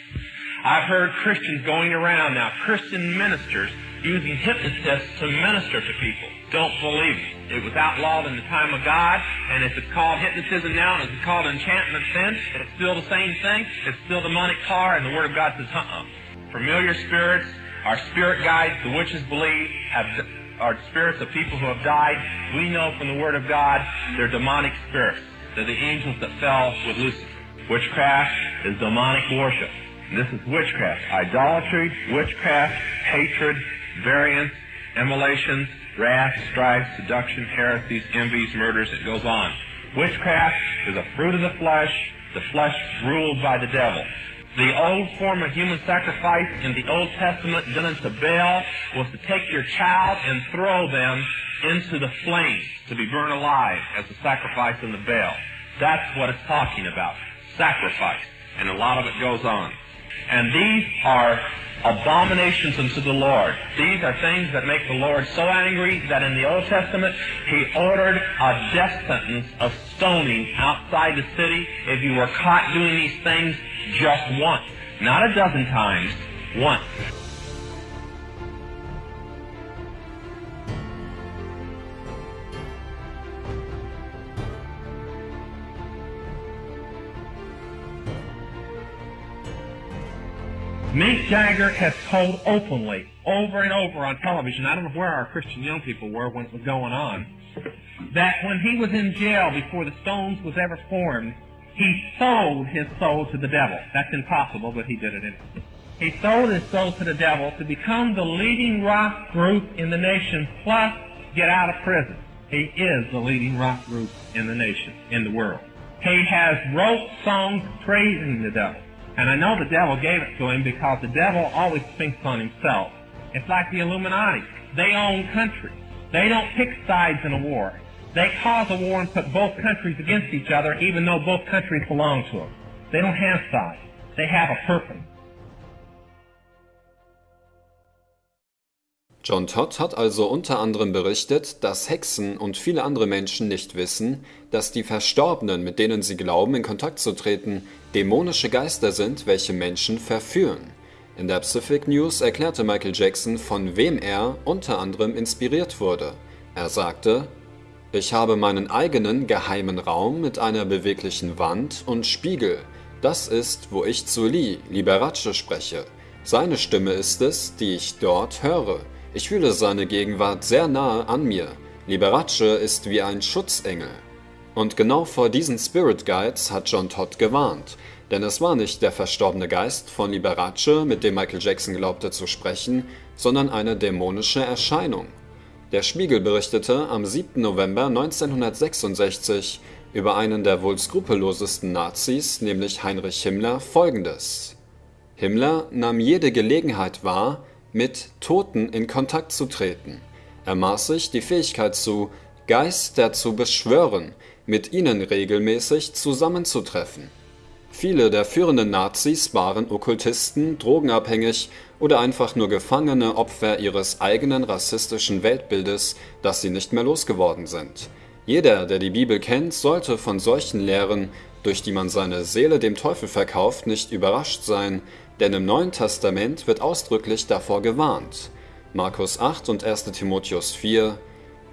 I've heard Christians going around now, Christian ministers, using hypnotists to minister to people. Don't believe it. It was outlawed in the time of God, and if it's called hypnotism now and it's called enchantment then, it's still the same thing. It's still demonic power, and the Word of God says, uh-uh. Familiar spirits, our spirit guides, the witches believe, have, are spirits of people who have died. We know from the Word of God they're demonic spirits. They're the angels that fell with Lucifer. Witchcraft is demonic worship. This is witchcraft. Idolatry, witchcraft, hatred, variance, immolations, wrath, strife, seduction, heresies, envies, murders, it goes on. Witchcraft is a fruit of the flesh, the flesh ruled by the devil. The old form of human sacrifice in the Old Testament done unto Baal was to take your child and throw them into the flames to be burned alive as a sacrifice in the Baal. That's what it's talking about. Sacrifice. And a lot of it goes on. And these are abominations unto the Lord. These are things that make the Lord so angry that in the Old Testament He ordered a death sentence of stoning outside the city if you were caught doing these things just once. Not a dozen times, once. Mick Jagger has told openly, over and over on television, I don't know where our Christian young people were when it was going on, that when he was in jail before the Stones was ever formed, he sold his soul to the devil. That's impossible, but he did it anyway. He sold his soul to the devil to become the leading rock group in the nation, plus get out of prison. He is the leading rock group in the nation, in the world. He has wrote songs praising the devil. And I know the devil gave it to him because the devil always thinks on himself. It's like the Illuminati. They own countries. They don't pick sides in a war. They cause a war and put both countries against each other even though both countries belong to them. They don't have sides. They have a purpose. John Todd hat also unter anderem berichtet, dass Hexen und viele andere Menschen nicht wissen, dass die Verstorbenen, mit denen sie glauben, in Kontakt zu treten, dämonische Geister sind, welche Menschen verführen. In der Pacific News erklärte Michael Jackson, von wem er unter anderem inspiriert wurde. Er sagte, ich habe meinen eigenen geheimen Raum mit einer beweglichen Wand und Spiegel. Das ist, wo ich zu Lee, Liberace, spreche. Seine Stimme ist es, die ich dort höre. Ich fühle seine Gegenwart sehr nahe an mir. Liberace ist wie ein Schutzengel. Und genau vor diesen Spirit Guides hat John Todd gewarnt. Denn es war nicht der verstorbene Geist von Liberace, mit dem Michael Jackson glaubte zu sprechen, sondern eine dämonische Erscheinung. Der Spiegel berichtete am 7. November 1966 über einen der wohl skrupellosesten Nazis, nämlich Heinrich Himmler, folgendes. Himmler nahm jede Gelegenheit wahr, mit Toten in Kontakt zu treten. Er maß sich die Fähigkeit zu, Geister zu beschwören, mit ihnen regelmäßig zusammenzutreffen. Viele der führenden Nazis waren Okkultisten, drogenabhängig oder einfach nur gefangene Opfer ihres eigenen rassistischen Weltbildes, das sie nicht mehr losgeworden sind. Jeder, der die Bibel kennt, sollte von solchen Lehren, durch die man seine Seele dem Teufel verkauft, nicht überrascht sein, denn im Neuen Testament wird ausdrücklich davor gewarnt. Markus 8 und 1 Timotheus 4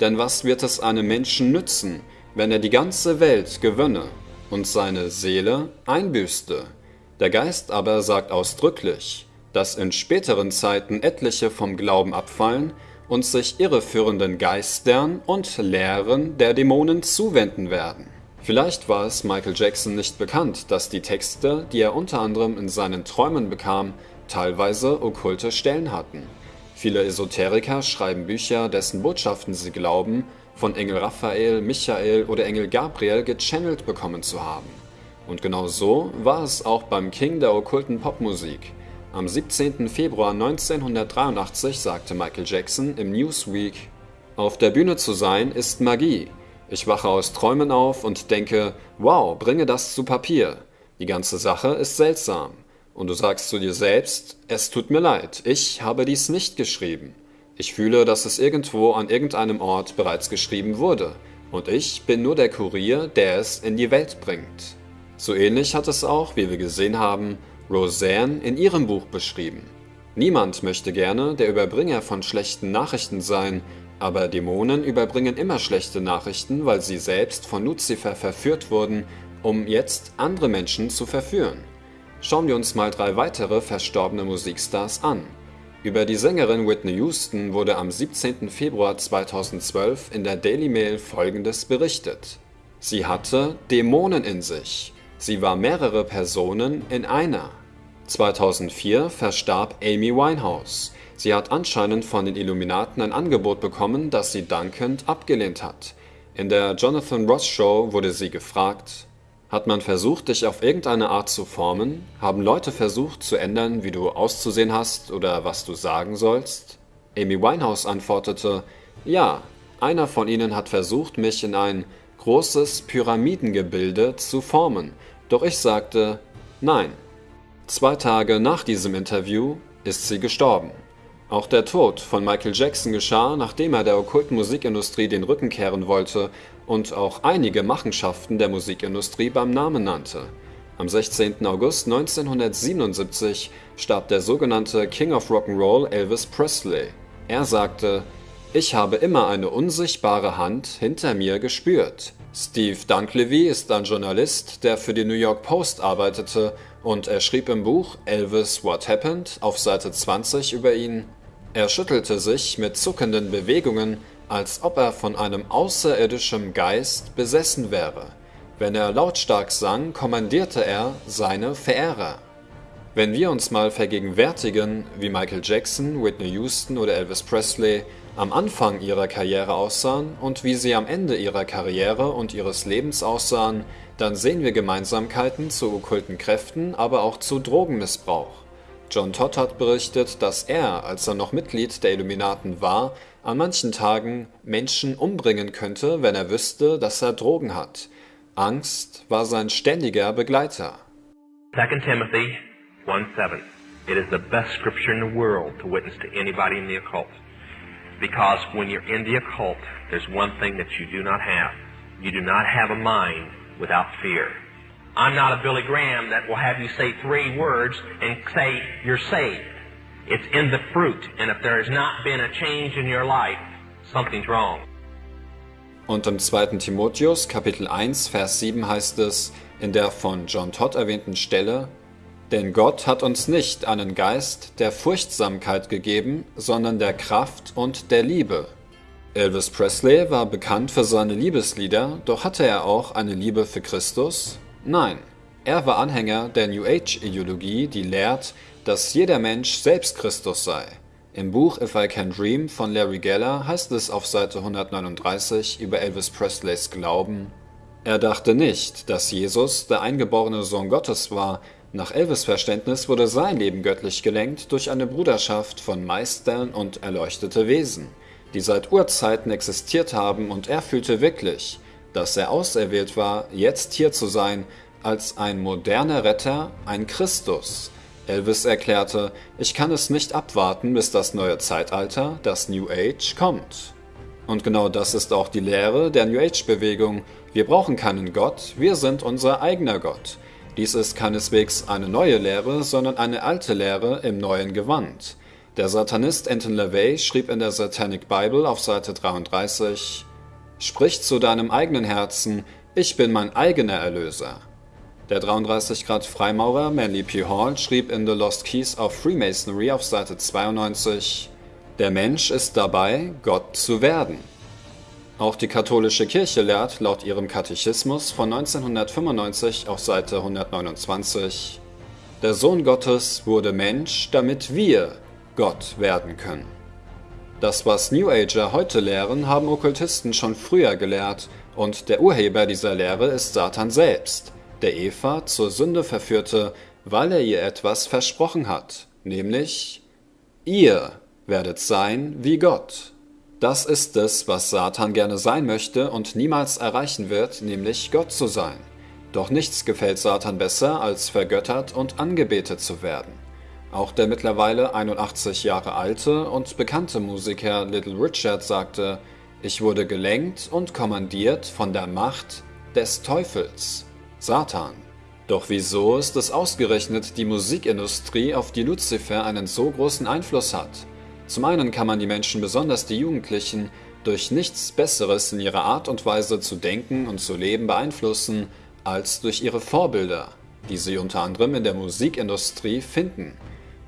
Denn was wird es einem Menschen nützen, wenn er die ganze Welt gewönne und seine Seele einbüßte? Der Geist aber sagt ausdrücklich, dass in späteren Zeiten etliche vom Glauben abfallen und sich irreführenden Geistern und Lehren der Dämonen zuwenden werden. Vielleicht war es Michael Jackson nicht bekannt, dass die Texte, die er unter anderem in seinen Träumen bekam, teilweise okkulte Stellen hatten. Viele Esoteriker schreiben Bücher, dessen Botschaften sie glauben, von Engel Raphael, Michael oder Engel Gabriel gechannelt bekommen zu haben. Und genau so war es auch beim King der okkulten Popmusik. Am 17. Februar 1983 sagte Michael Jackson im Newsweek, Auf der Bühne zu sein ist Magie. Ich wache aus Träumen auf und denke, wow, bringe das zu Papier. Die ganze Sache ist seltsam. Und du sagst zu dir selbst, es tut mir leid, ich habe dies nicht geschrieben. Ich fühle, dass es irgendwo an irgendeinem Ort bereits geschrieben wurde. Und ich bin nur der Kurier, der es in die Welt bringt. So ähnlich hat es auch, wie wir gesehen haben, Roseanne in ihrem Buch beschrieben. Niemand möchte gerne der Überbringer von schlechten Nachrichten sein, aber Dämonen überbringen immer schlechte Nachrichten, weil sie selbst von Luzifer verführt wurden, um jetzt andere Menschen zu verführen. Schauen wir uns mal drei weitere verstorbene Musikstars an. Über die Sängerin Whitney Houston wurde am 17. Februar 2012 in der Daily Mail folgendes berichtet. Sie hatte Dämonen in sich. Sie war mehrere Personen in einer. 2004 verstarb Amy Winehouse. Sie hat anscheinend von den Illuminaten ein Angebot bekommen, das sie dankend abgelehnt hat. In der Jonathan Ross Show wurde sie gefragt, hat man versucht, dich auf irgendeine Art zu formen? Haben Leute versucht zu ändern, wie du auszusehen hast oder was du sagen sollst? Amy Winehouse antwortete, ja, einer von ihnen hat versucht, mich in ein großes Pyramidengebilde zu formen, doch ich sagte, nein. Zwei Tage nach diesem Interview ist sie gestorben. Auch der Tod von Michael Jackson geschah, nachdem er der okkulten Musikindustrie den Rücken kehren wollte und auch einige Machenschaften der Musikindustrie beim Namen nannte. Am 16. August 1977 starb der sogenannte King of Rock'n'Roll Elvis Presley. Er sagte, ich habe immer eine unsichtbare Hand hinter mir gespürt. Steve Dunklevy ist ein Journalist, der für die New York Post arbeitete und er schrieb im Buch Elvis What Happened auf Seite 20 über ihn, er schüttelte sich mit zuckenden Bewegungen, als ob er von einem außerirdischen Geist besessen wäre. Wenn er lautstark sang, kommandierte er seine Verehrer. Wenn wir uns mal vergegenwärtigen, wie Michael Jackson, Whitney Houston oder Elvis Presley am Anfang ihrer Karriere aussahen und wie sie am Ende ihrer Karriere und ihres Lebens aussahen, dann sehen wir Gemeinsamkeiten zu okkulten Kräften, aber auch zu Drogenmissbrauch. John Todd hat berichtet, dass er, als er noch Mitglied der Illuminaten war, an manchen Tagen Menschen umbringen könnte, wenn er wüsste, dass er Drogen hat. Angst war sein ständiger Begleiter. 2 Timothy 1:7. It is the best scripture in the world to witness to anybody in the occult. Because when you're in the occult, there's one thing that you do not have. You do not have a mind without fear. I'm not a Billy Graham that will have you say three words and say you're saved. It's in the fruit. And if there has not been a change in your life, something's wrong. Und im 2. Timotheus Kapitel 1 Vers 7 heißt es in der von John Todd erwähnten Stelle, denn Gott hat uns nicht einen Geist der Furchtsamkeit gegeben, sondern der Kraft und der Liebe. Elvis Presley war bekannt für seine Liebeslieder, doch hatte er auch eine Liebe für Christus? Nein, er war Anhänger der New Age-Ideologie, die lehrt, dass jeder Mensch selbst Christus sei. Im Buch If I Can Dream von Larry Geller heißt es auf Seite 139 über Elvis Presleys Glauben, er dachte nicht, dass Jesus der eingeborene Sohn Gottes war. Nach Elvis Verständnis wurde sein Leben göttlich gelenkt durch eine Bruderschaft von Meistern und erleuchtete Wesen, die seit Urzeiten existiert haben und er fühlte wirklich, dass er auserwählt war, jetzt hier zu sein, als ein moderner Retter, ein Christus. Elvis erklärte, ich kann es nicht abwarten, bis das neue Zeitalter, das New Age, kommt. Und genau das ist auch die Lehre der New Age-Bewegung. Wir brauchen keinen Gott, wir sind unser eigener Gott. Dies ist keineswegs eine neue Lehre, sondern eine alte Lehre im neuen Gewand. Der Satanist Anton LaVey schrieb in der Satanic Bible auf Seite 33, Sprich zu deinem eigenen Herzen, ich bin mein eigener Erlöser. Der 33 Grad Freimaurer Manly P. Hall schrieb in The Lost Keys of Freemasonry auf Seite 92, Der Mensch ist dabei, Gott zu werden. Auch die katholische Kirche lehrt laut ihrem Katechismus von 1995 auf Seite 129, Der Sohn Gottes wurde Mensch, damit wir Gott werden können. Das, was New Ager heute lehren, haben Okkultisten schon früher gelehrt, und der Urheber dieser Lehre ist Satan selbst, der Eva zur Sünde verführte, weil er ihr etwas versprochen hat, nämlich ihr werdet sein wie Gott. Das ist es, was Satan gerne sein möchte und niemals erreichen wird, nämlich Gott zu sein. Doch nichts gefällt Satan besser, als vergöttert und angebetet zu werden. Auch der mittlerweile 81 Jahre alte und bekannte Musiker Little Richard sagte, ich wurde gelenkt und kommandiert von der Macht des Teufels, Satan. Doch wieso ist es ausgerechnet die Musikindustrie, auf die Lucifer einen so großen Einfluss hat? Zum einen kann man die Menschen, besonders die Jugendlichen, durch nichts Besseres in ihrer Art und Weise zu denken und zu leben beeinflussen, als durch ihre Vorbilder, die sie unter anderem in der Musikindustrie finden.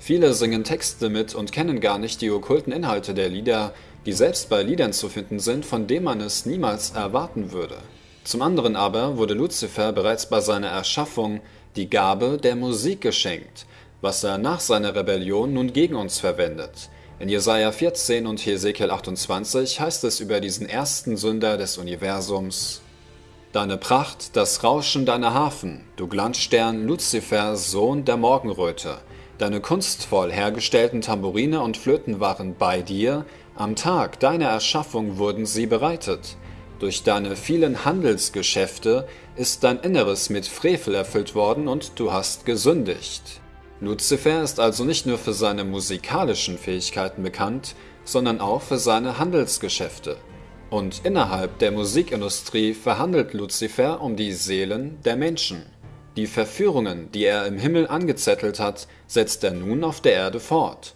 Viele singen Texte mit und kennen gar nicht die okkulten Inhalte der Lieder, die selbst bei Liedern zu finden sind, von denen man es niemals erwarten würde. Zum anderen aber wurde Luzifer bereits bei seiner Erschaffung die Gabe der Musik geschenkt, was er nach seiner Rebellion nun gegen uns verwendet. In Jesaja 14 und Hesekiel 28 heißt es über diesen ersten Sünder des Universums: Deine Pracht, das Rauschen deiner Hafen, du Glanzstern Luzifer, Sohn der Morgenröte. Deine kunstvoll hergestellten Tamburine und Flöten waren bei dir, am Tag deiner Erschaffung wurden sie bereitet. Durch deine vielen Handelsgeschäfte ist dein Inneres mit Frevel erfüllt worden und du hast gesündigt. Lucifer ist also nicht nur für seine musikalischen Fähigkeiten bekannt, sondern auch für seine Handelsgeschäfte. Und innerhalb der Musikindustrie verhandelt Lucifer um die Seelen der Menschen. Die Verführungen, die er im Himmel angezettelt hat, setzt er nun auf der Erde fort.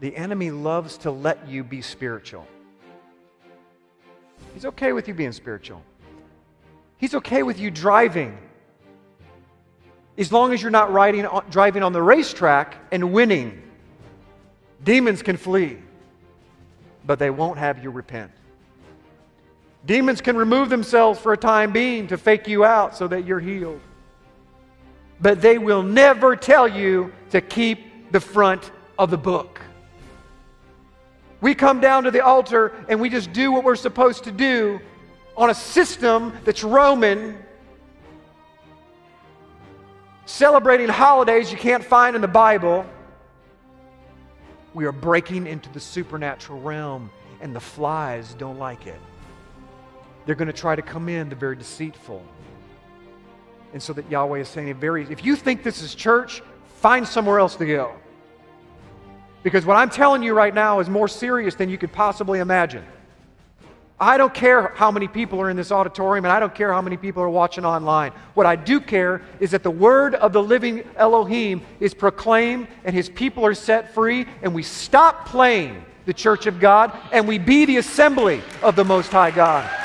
The enemy loves to let you be spiritual. He's okay with you being spiritual. He's okay with you driving as long as you're not riding, driving on the racetrack and winning. Demons can flee, but they won't have you repent. Demons can remove themselves for a time being to fake you out so that you're healed. But they will never tell you to keep the front of the book. We come down to the altar and we just do what we're supposed to do on a system that's Roman celebrating holidays you can't find in the Bible, we are breaking into the supernatural realm, and the flies don't like it. They're going to try to come in, the very deceitful. And so that Yahweh is saying, very, if you think this is church, find somewhere else to go. Because what I'm telling you right now is more serious than you could possibly imagine. I don't care how many people are in this auditorium, and I don't care how many people are watching online. What I do care is that the word of the living Elohim is proclaimed, and his people are set free, and we stop playing the church of God, and we be the assembly of the Most High God.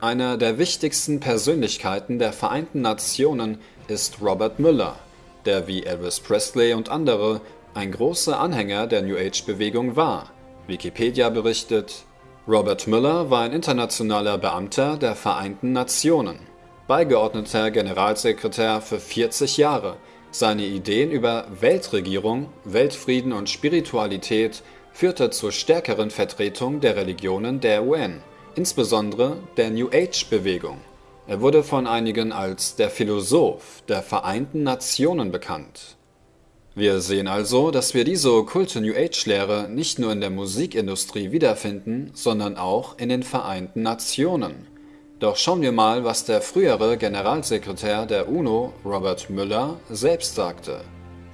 Einer der wichtigsten Persönlichkeiten der Vereinten Nationen ist Robert Müller, der wie Elvis Presley und andere ein großer Anhänger der New Age-Bewegung war. Wikipedia berichtet, Robert Mueller war ein internationaler Beamter der Vereinten Nationen, beigeordneter Generalsekretär für 40 Jahre. Seine Ideen über Weltregierung, Weltfrieden und Spiritualität führte zur stärkeren Vertretung der Religionen der UN, insbesondere der New Age-Bewegung. Er wurde von einigen als der Philosoph der Vereinten Nationen bekannt wir sehen also, dass wir diese okkulte New Age-Lehre nicht nur in der Musikindustrie wiederfinden, sondern auch in den Vereinten Nationen. Doch schauen wir mal, was der frühere Generalsekretär der UNO, Robert Müller, selbst sagte.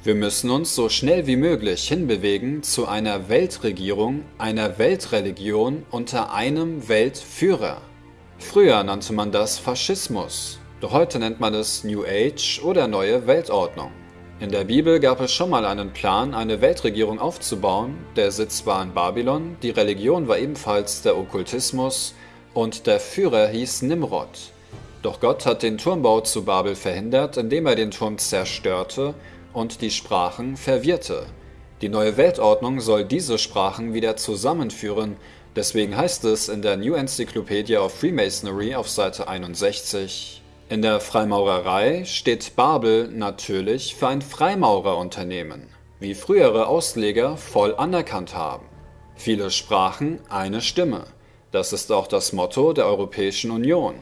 Wir müssen uns so schnell wie möglich hinbewegen zu einer Weltregierung, einer Weltreligion unter einem Weltführer. Früher nannte man das Faschismus, doch heute nennt man es New Age oder neue Weltordnung. In der Bibel gab es schon mal einen Plan, eine Weltregierung aufzubauen. Der Sitz war in Babylon, die Religion war ebenfalls der Okkultismus und der Führer hieß Nimrod. Doch Gott hat den Turmbau zu Babel verhindert, indem er den Turm zerstörte und die Sprachen verwirrte. Die neue Weltordnung soll diese Sprachen wieder zusammenführen, deswegen heißt es in der New Encyclopedia of Freemasonry auf Seite 61, in der Freimaurerei steht Babel natürlich für ein Freimaurerunternehmen, wie frühere Ausleger voll anerkannt haben. Viele Sprachen, eine Stimme. Das ist auch das Motto der Europäischen Union.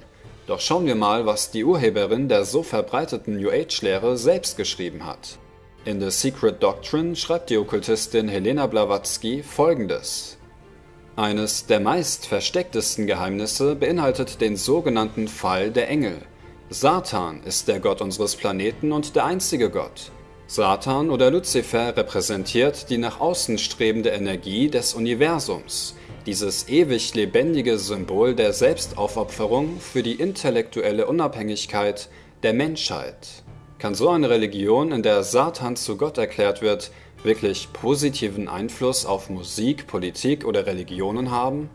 Doch schauen wir mal, was die Urheberin der so verbreiteten New Age-Lehre selbst geschrieben hat. In The Secret Doctrine schreibt die Okkultistin Helena Blavatsky folgendes. Eines der meist verstecktesten Geheimnisse beinhaltet den sogenannten Fall der Engel – Satan ist der Gott unseres Planeten und der einzige Gott. Satan oder Luzifer repräsentiert die nach außen strebende Energie des Universums, dieses ewig lebendige Symbol der Selbstaufopferung für die intellektuelle Unabhängigkeit der Menschheit. Kann so eine Religion, in der Satan zu Gott erklärt wird, wirklich positiven Einfluss auf Musik, Politik oder Religionen haben?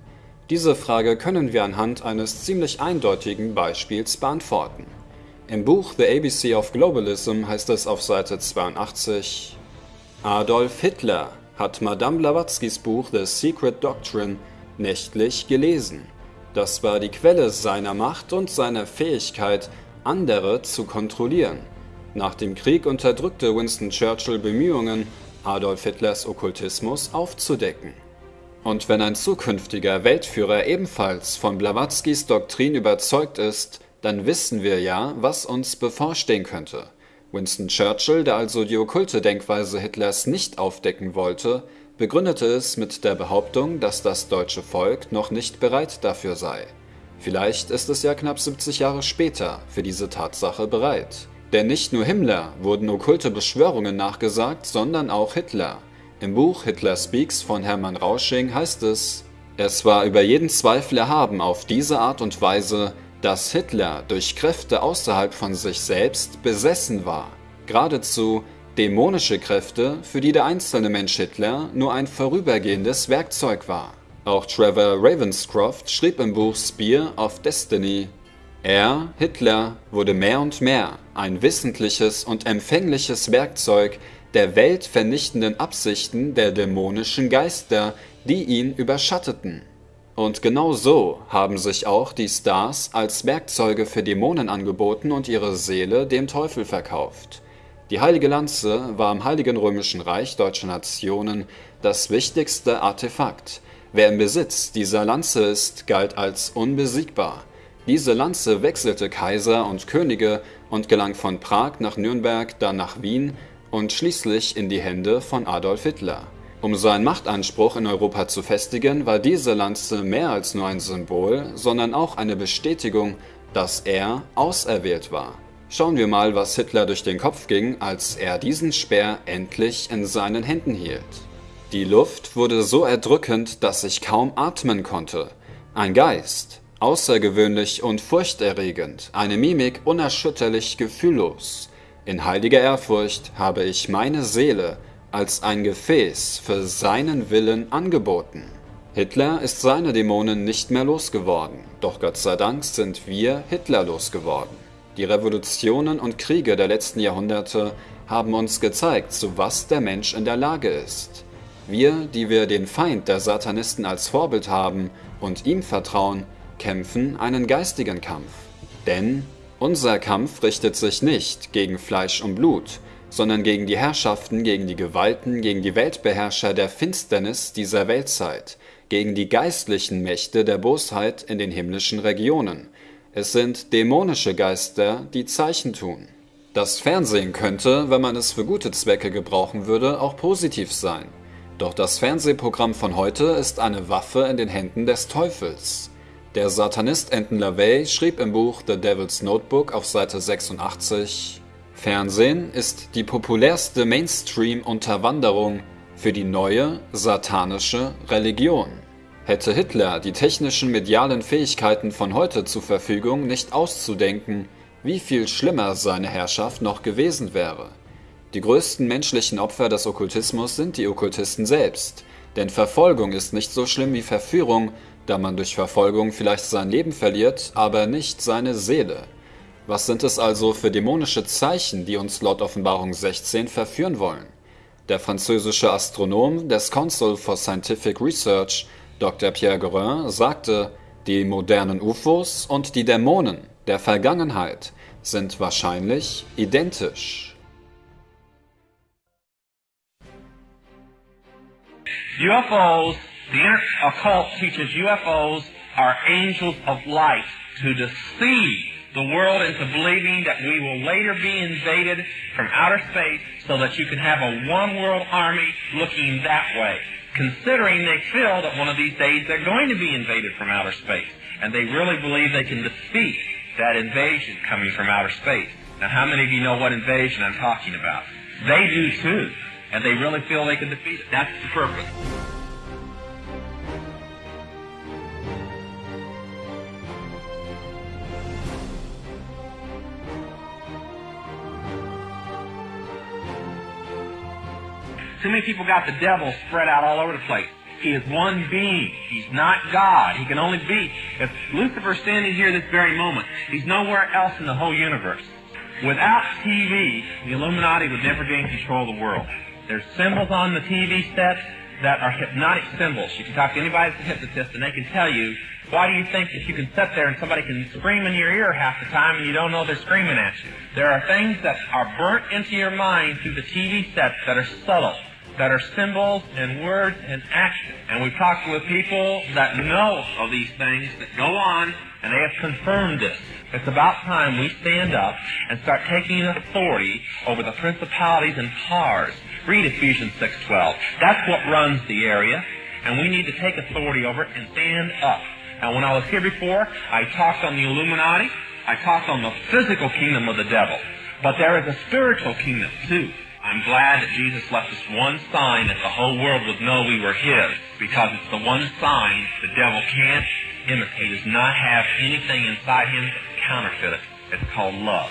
Diese Frage können wir anhand eines ziemlich eindeutigen Beispiels beantworten. Im Buch The ABC of Globalism heißt es auf Seite 82, Adolf Hitler hat Madame Blavatskys Buch The Secret Doctrine nächtlich gelesen. Das war die Quelle seiner Macht und seiner Fähigkeit, andere zu kontrollieren. Nach dem Krieg unterdrückte Winston Churchill Bemühungen, Adolf Hitlers Okkultismus aufzudecken. Und wenn ein zukünftiger Weltführer ebenfalls von Blavatskys Doktrin überzeugt ist, dann wissen wir ja, was uns bevorstehen könnte. Winston Churchill, der also die okkulte Denkweise Hitlers nicht aufdecken wollte, begründete es mit der Behauptung, dass das deutsche Volk noch nicht bereit dafür sei. Vielleicht ist es ja knapp 70 Jahre später für diese Tatsache bereit. Denn nicht nur Himmler wurden okkulte Beschwörungen nachgesagt, sondern auch Hitler. Im Buch Hitler Speaks von Hermann Rausching heißt es, es war über jeden Zweifel erhaben auf diese Art und Weise, dass Hitler durch Kräfte außerhalb von sich selbst besessen war, geradezu dämonische Kräfte, für die der einzelne Mensch Hitler nur ein vorübergehendes Werkzeug war. Auch Trevor Ravenscroft schrieb im Buch Spear of Destiny, er, Hitler, wurde mehr und mehr ein wissentliches und empfängliches Werkzeug der weltvernichtenden Absichten der dämonischen Geister, die ihn überschatteten. Und genau so haben sich auch die Stars als Werkzeuge für Dämonen angeboten und ihre Seele dem Teufel verkauft. Die heilige Lanze war im Heiligen Römischen Reich deutscher Nationen das wichtigste Artefakt. Wer im Besitz dieser Lanze ist, galt als unbesiegbar. Diese Lanze wechselte Kaiser und Könige und gelang von Prag nach Nürnberg, dann nach Wien und schließlich in die Hände von Adolf Hitler. Um seinen Machtanspruch in Europa zu festigen, war diese Lanze mehr als nur ein Symbol, sondern auch eine Bestätigung, dass er auserwählt war. Schauen wir mal, was Hitler durch den Kopf ging, als er diesen Speer endlich in seinen Händen hielt. Die Luft wurde so erdrückend, dass ich kaum atmen konnte. Ein Geist, außergewöhnlich und furchterregend, eine Mimik unerschütterlich gefühllos. In heiliger Ehrfurcht habe ich meine Seele als ein Gefäß für seinen Willen angeboten. Hitler ist seine Dämonen nicht mehr losgeworden, doch Gott sei Dank sind wir Hitler losgeworden. Die Revolutionen und Kriege der letzten Jahrhunderte haben uns gezeigt, zu was der Mensch in der Lage ist. Wir, die wir den Feind der Satanisten als Vorbild haben und ihm vertrauen, kämpfen einen geistigen Kampf. Denn unser Kampf richtet sich nicht gegen Fleisch und Blut, sondern gegen die Herrschaften, gegen die Gewalten, gegen die Weltbeherrscher der Finsternis dieser Weltzeit, gegen die geistlichen Mächte der Bosheit in den himmlischen Regionen. Es sind dämonische Geister, die Zeichen tun. Das Fernsehen könnte, wenn man es für gute Zwecke gebrauchen würde, auch positiv sein. Doch das Fernsehprogramm von heute ist eine Waffe in den Händen des Teufels. Der Satanist Anton LaVey schrieb im Buch The Devil's Notebook auf Seite 86 Fernsehen ist die populärste Mainstream-Unterwanderung für die neue satanische Religion. Hätte Hitler die technischen medialen Fähigkeiten von heute zur Verfügung, nicht auszudenken, wie viel schlimmer seine Herrschaft noch gewesen wäre. Die größten menschlichen Opfer des Okkultismus sind die Okkultisten selbst, denn Verfolgung ist nicht so schlimm wie Verführung, da man durch Verfolgung vielleicht sein Leben verliert, aber nicht seine Seele. Was sind es also für dämonische Zeichen, die uns laut Offenbarung 16 verführen wollen? Der französische Astronom des Council for Scientific Research, Dr. Pierre Guerin, sagte, die modernen UFOs und die Dämonen der Vergangenheit sind wahrscheinlich identisch. UFOs, the occult teaches UFOs are angels of light to deceive the world into believing that we will later be invaded from outer space so that you can have a one world army looking that way. Considering they feel that one of these days they're going to be invaded from outer space. And they really believe they can defeat that invasion coming from outer space. Now, how many of you know what invasion I'm talking about? They do too. And they really feel they can defeat it. That's the purpose. Too many people got the devil spread out all over the place. He is one being. He's not God. He can only be. If Lucifer's standing here this very moment, he's nowhere else in the whole universe. Without TV, the Illuminati would never gain control of the world. There's symbols on the TV sets that are hypnotic symbols. You can talk to anybody that's a hypnotist and they can tell you, why do you think that you can sit there and somebody can scream in your ear half the time and you don't know they're screaming at you? There are things that are burnt into your mind through the TV sets that are subtle that are symbols and words and action. And we've talked with people that know of these things that go on and they have confirmed this. It's about time we stand up and start taking authority over the principalities and powers. Read Ephesians 6.12. That's what runs the area, and we need to take authority over it and stand up. Now, when I was here before, I talked on the Illuminati. I talked on the physical kingdom of the devil. But there is a spiritual kingdom, too. I'm glad that Jesus left us one sign that the whole world would know we were His, because it's the one sign the devil can't imitate. Does not have anything inside him to counterfeit it. It's called love.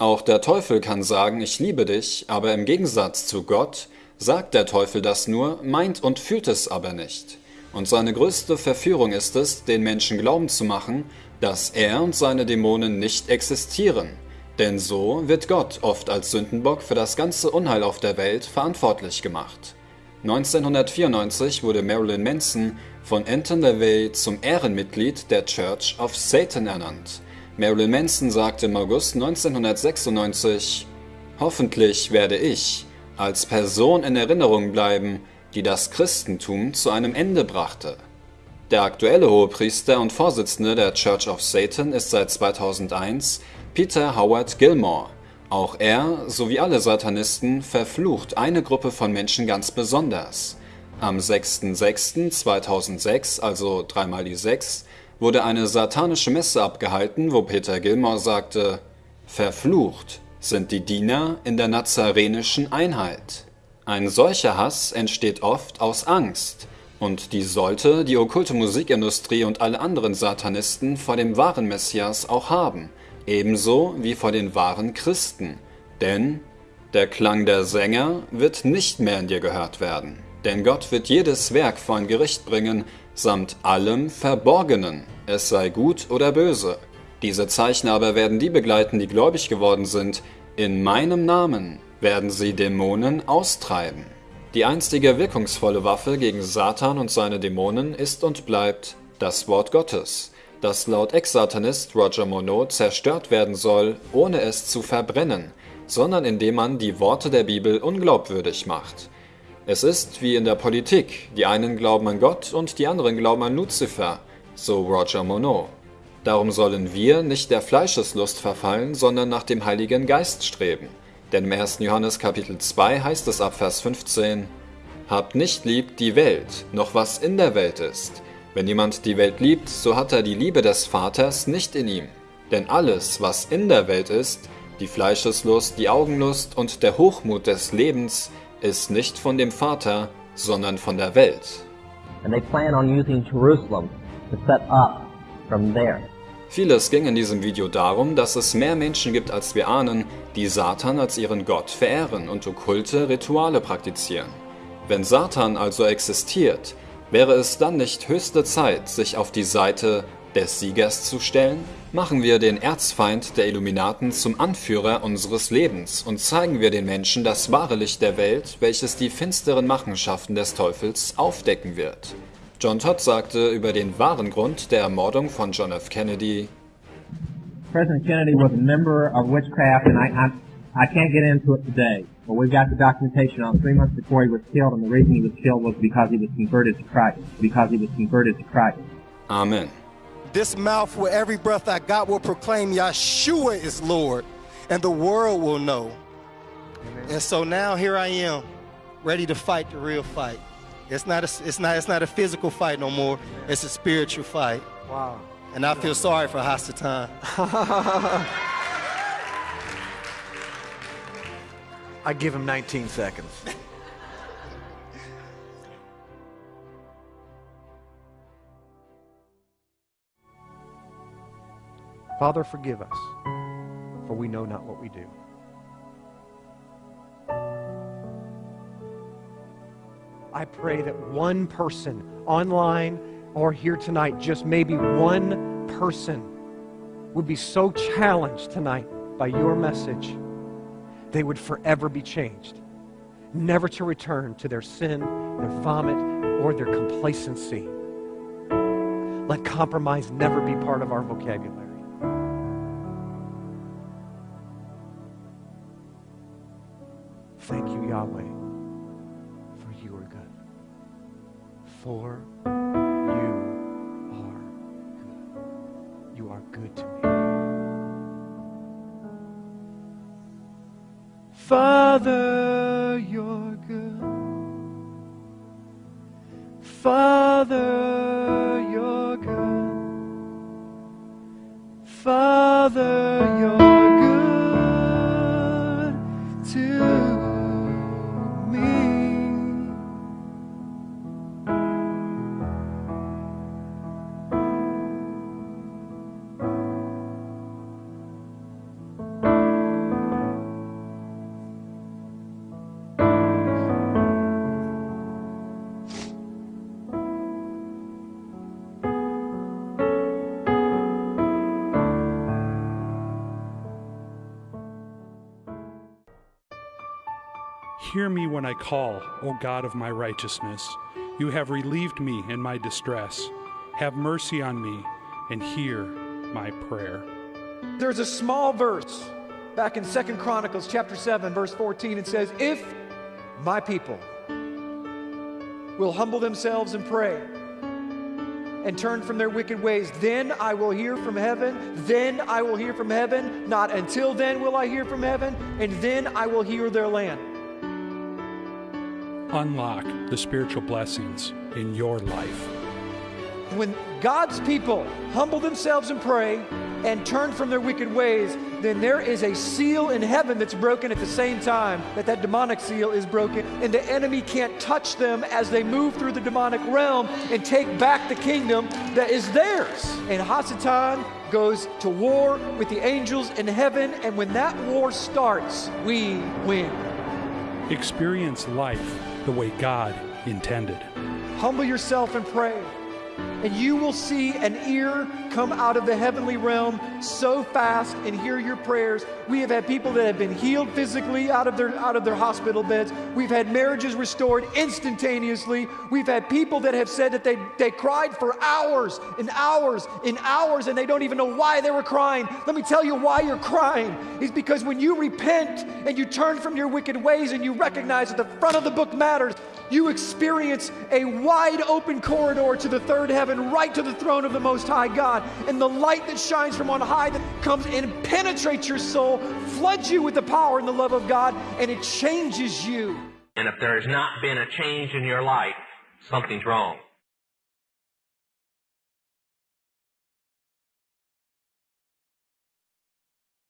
Auch der Teufel kann sagen, ich liebe dich, aber im Gegensatz zu Gott sagt der Teufel das nur, meint und fühlt es aber nicht. Und seine größte Verführung ist es, den Menschen glauben zu machen, dass er und seine Dämonen nicht existieren. Denn so wird Gott oft als Sündenbock für das ganze Unheil auf der Welt verantwortlich gemacht. 1994 wurde Marilyn Manson von Anton LaVey zum Ehrenmitglied der Church of Satan ernannt. Marilyn Manson sagte im August 1996, Hoffentlich werde ich als Person in Erinnerung bleiben, die das Christentum zu einem Ende brachte. Der aktuelle Hohepriester und Vorsitzende der Church of Satan ist seit 2001 Peter Howard Gilmore. Auch er, sowie alle Satanisten, verflucht eine Gruppe von Menschen ganz besonders. Am 6.6.2006, also dreimal die sechs, wurde eine satanische Messe abgehalten, wo Peter Gilmore sagte, Verflucht sind die Diener in der nazarenischen Einheit. Ein solcher Hass entsteht oft aus Angst, und die sollte die okkulte Musikindustrie und alle anderen Satanisten vor dem wahren Messias auch haben, ebenso wie vor den wahren Christen. Denn der Klang der Sänger wird nicht mehr in dir gehört werden. Denn Gott wird jedes Werk vor ein Gericht bringen, samt allem Verborgenen, es sei gut oder böse. Diese Zeichen aber werden die begleiten, die gläubig geworden sind. In meinem Namen werden sie Dämonen austreiben. Die einstige wirkungsvolle Waffe gegen Satan und seine Dämonen ist und bleibt das Wort Gottes, das laut Ex-Satanist Roger Monod zerstört werden soll, ohne es zu verbrennen, sondern indem man die Worte der Bibel unglaubwürdig macht. Es ist wie in der Politik, die einen glauben an Gott und die anderen glauben an Luzifer, so Roger Monod. Darum sollen wir nicht der Fleischeslust verfallen, sondern nach dem Heiligen Geist streben. Denn im 1. Johannes Kapitel 2 heißt es ab Vers 15, Habt nicht lieb die Welt, noch was in der Welt ist. Wenn jemand die Welt liebt, so hat er die Liebe des Vaters nicht in ihm. Denn alles, was in der Welt ist, die Fleischeslust, die Augenlust und der Hochmut des Lebens, ist nicht von dem Vater, sondern von der Welt. And they plan on using Jerusalem to set up from there. Vieles ging in diesem Video darum, dass es mehr Menschen gibt, als wir ahnen, die Satan als ihren Gott verehren und okkulte Rituale praktizieren. Wenn Satan also existiert, wäre es dann nicht höchste Zeit, sich auf die Seite des Siegers zu stellen? Machen wir den Erzfeind der Illuminaten zum Anführer unseres Lebens und zeigen wir den Menschen das wahre Licht der Welt, welches die finsteren Machenschaften des Teufels aufdecken wird. John Todd sagte über den wahren Grund der Ermordung von John F. Kennedy, President Kennedy was a member of witchcraft, and I, I, I can't get into it today. But we've got the documentation on three months before he was killed, and the reason he was killed was because he was converted to Christ. Because he was converted to Christ. Amen. This mouth with every breath I got will proclaim Yeshua is Lord, and the world will know. And so now here I am, ready to fight the real fight. It's not a, it's not, it's not a physical fight no more. It's a spiritual fight. Wow. And I feel sorry for Hasatan. I give him 19 seconds. Father, forgive us, for we know not what we do. I pray that one person online or here tonight, just maybe one person, would be so challenged tonight by your message, they would forever be changed, never to return to their sin, their vomit, or their complacency. Let compromise never be part of our vocabulary. Thank you, Yahweh, For you are good. You are good to me. Father, you're good. Father, you're good. Father, you're Hear me when I call, O God of my righteousness. You have relieved me in my distress. Have mercy on me and hear my prayer. There's a small verse back in Second Chronicles chapter 7 verse 14 it says if my people will humble themselves and pray and turn from their wicked ways then I will hear from heaven then I will hear from heaven not until then will I hear from heaven and then I will hear their land Unlock the spiritual blessings in your life. when God's people humble themselves and pray and turn from their wicked ways, then there is a seal in heaven that's broken at the same time that that demonic seal is broken, and the enemy can't touch them as they move through the demonic realm and take back the kingdom that is theirs. And Hasatan goes to war with the angels in heaven, and when that war starts, we win. Experience life the way God intended. Humble yourself and pray. And you will see an ear come out of the heavenly realm so fast and hear your prayers. We have had people that have been healed physically out of their out of their hospital beds. We've had marriages restored instantaneously. We've had people that have said that they, they cried for hours and hours and hours and they don't even know why they were crying. Let me tell you why you're crying. Is because when you repent and you turn from your wicked ways and you recognize that the front of the book matters, you experience a wide open corridor to the third heaven, right to the throne of the Most High God. And the light that shines from on high that comes and penetrates your soul, floods you with the power and the love of God, and it changes you. And if there has not been a change in your life, something's wrong.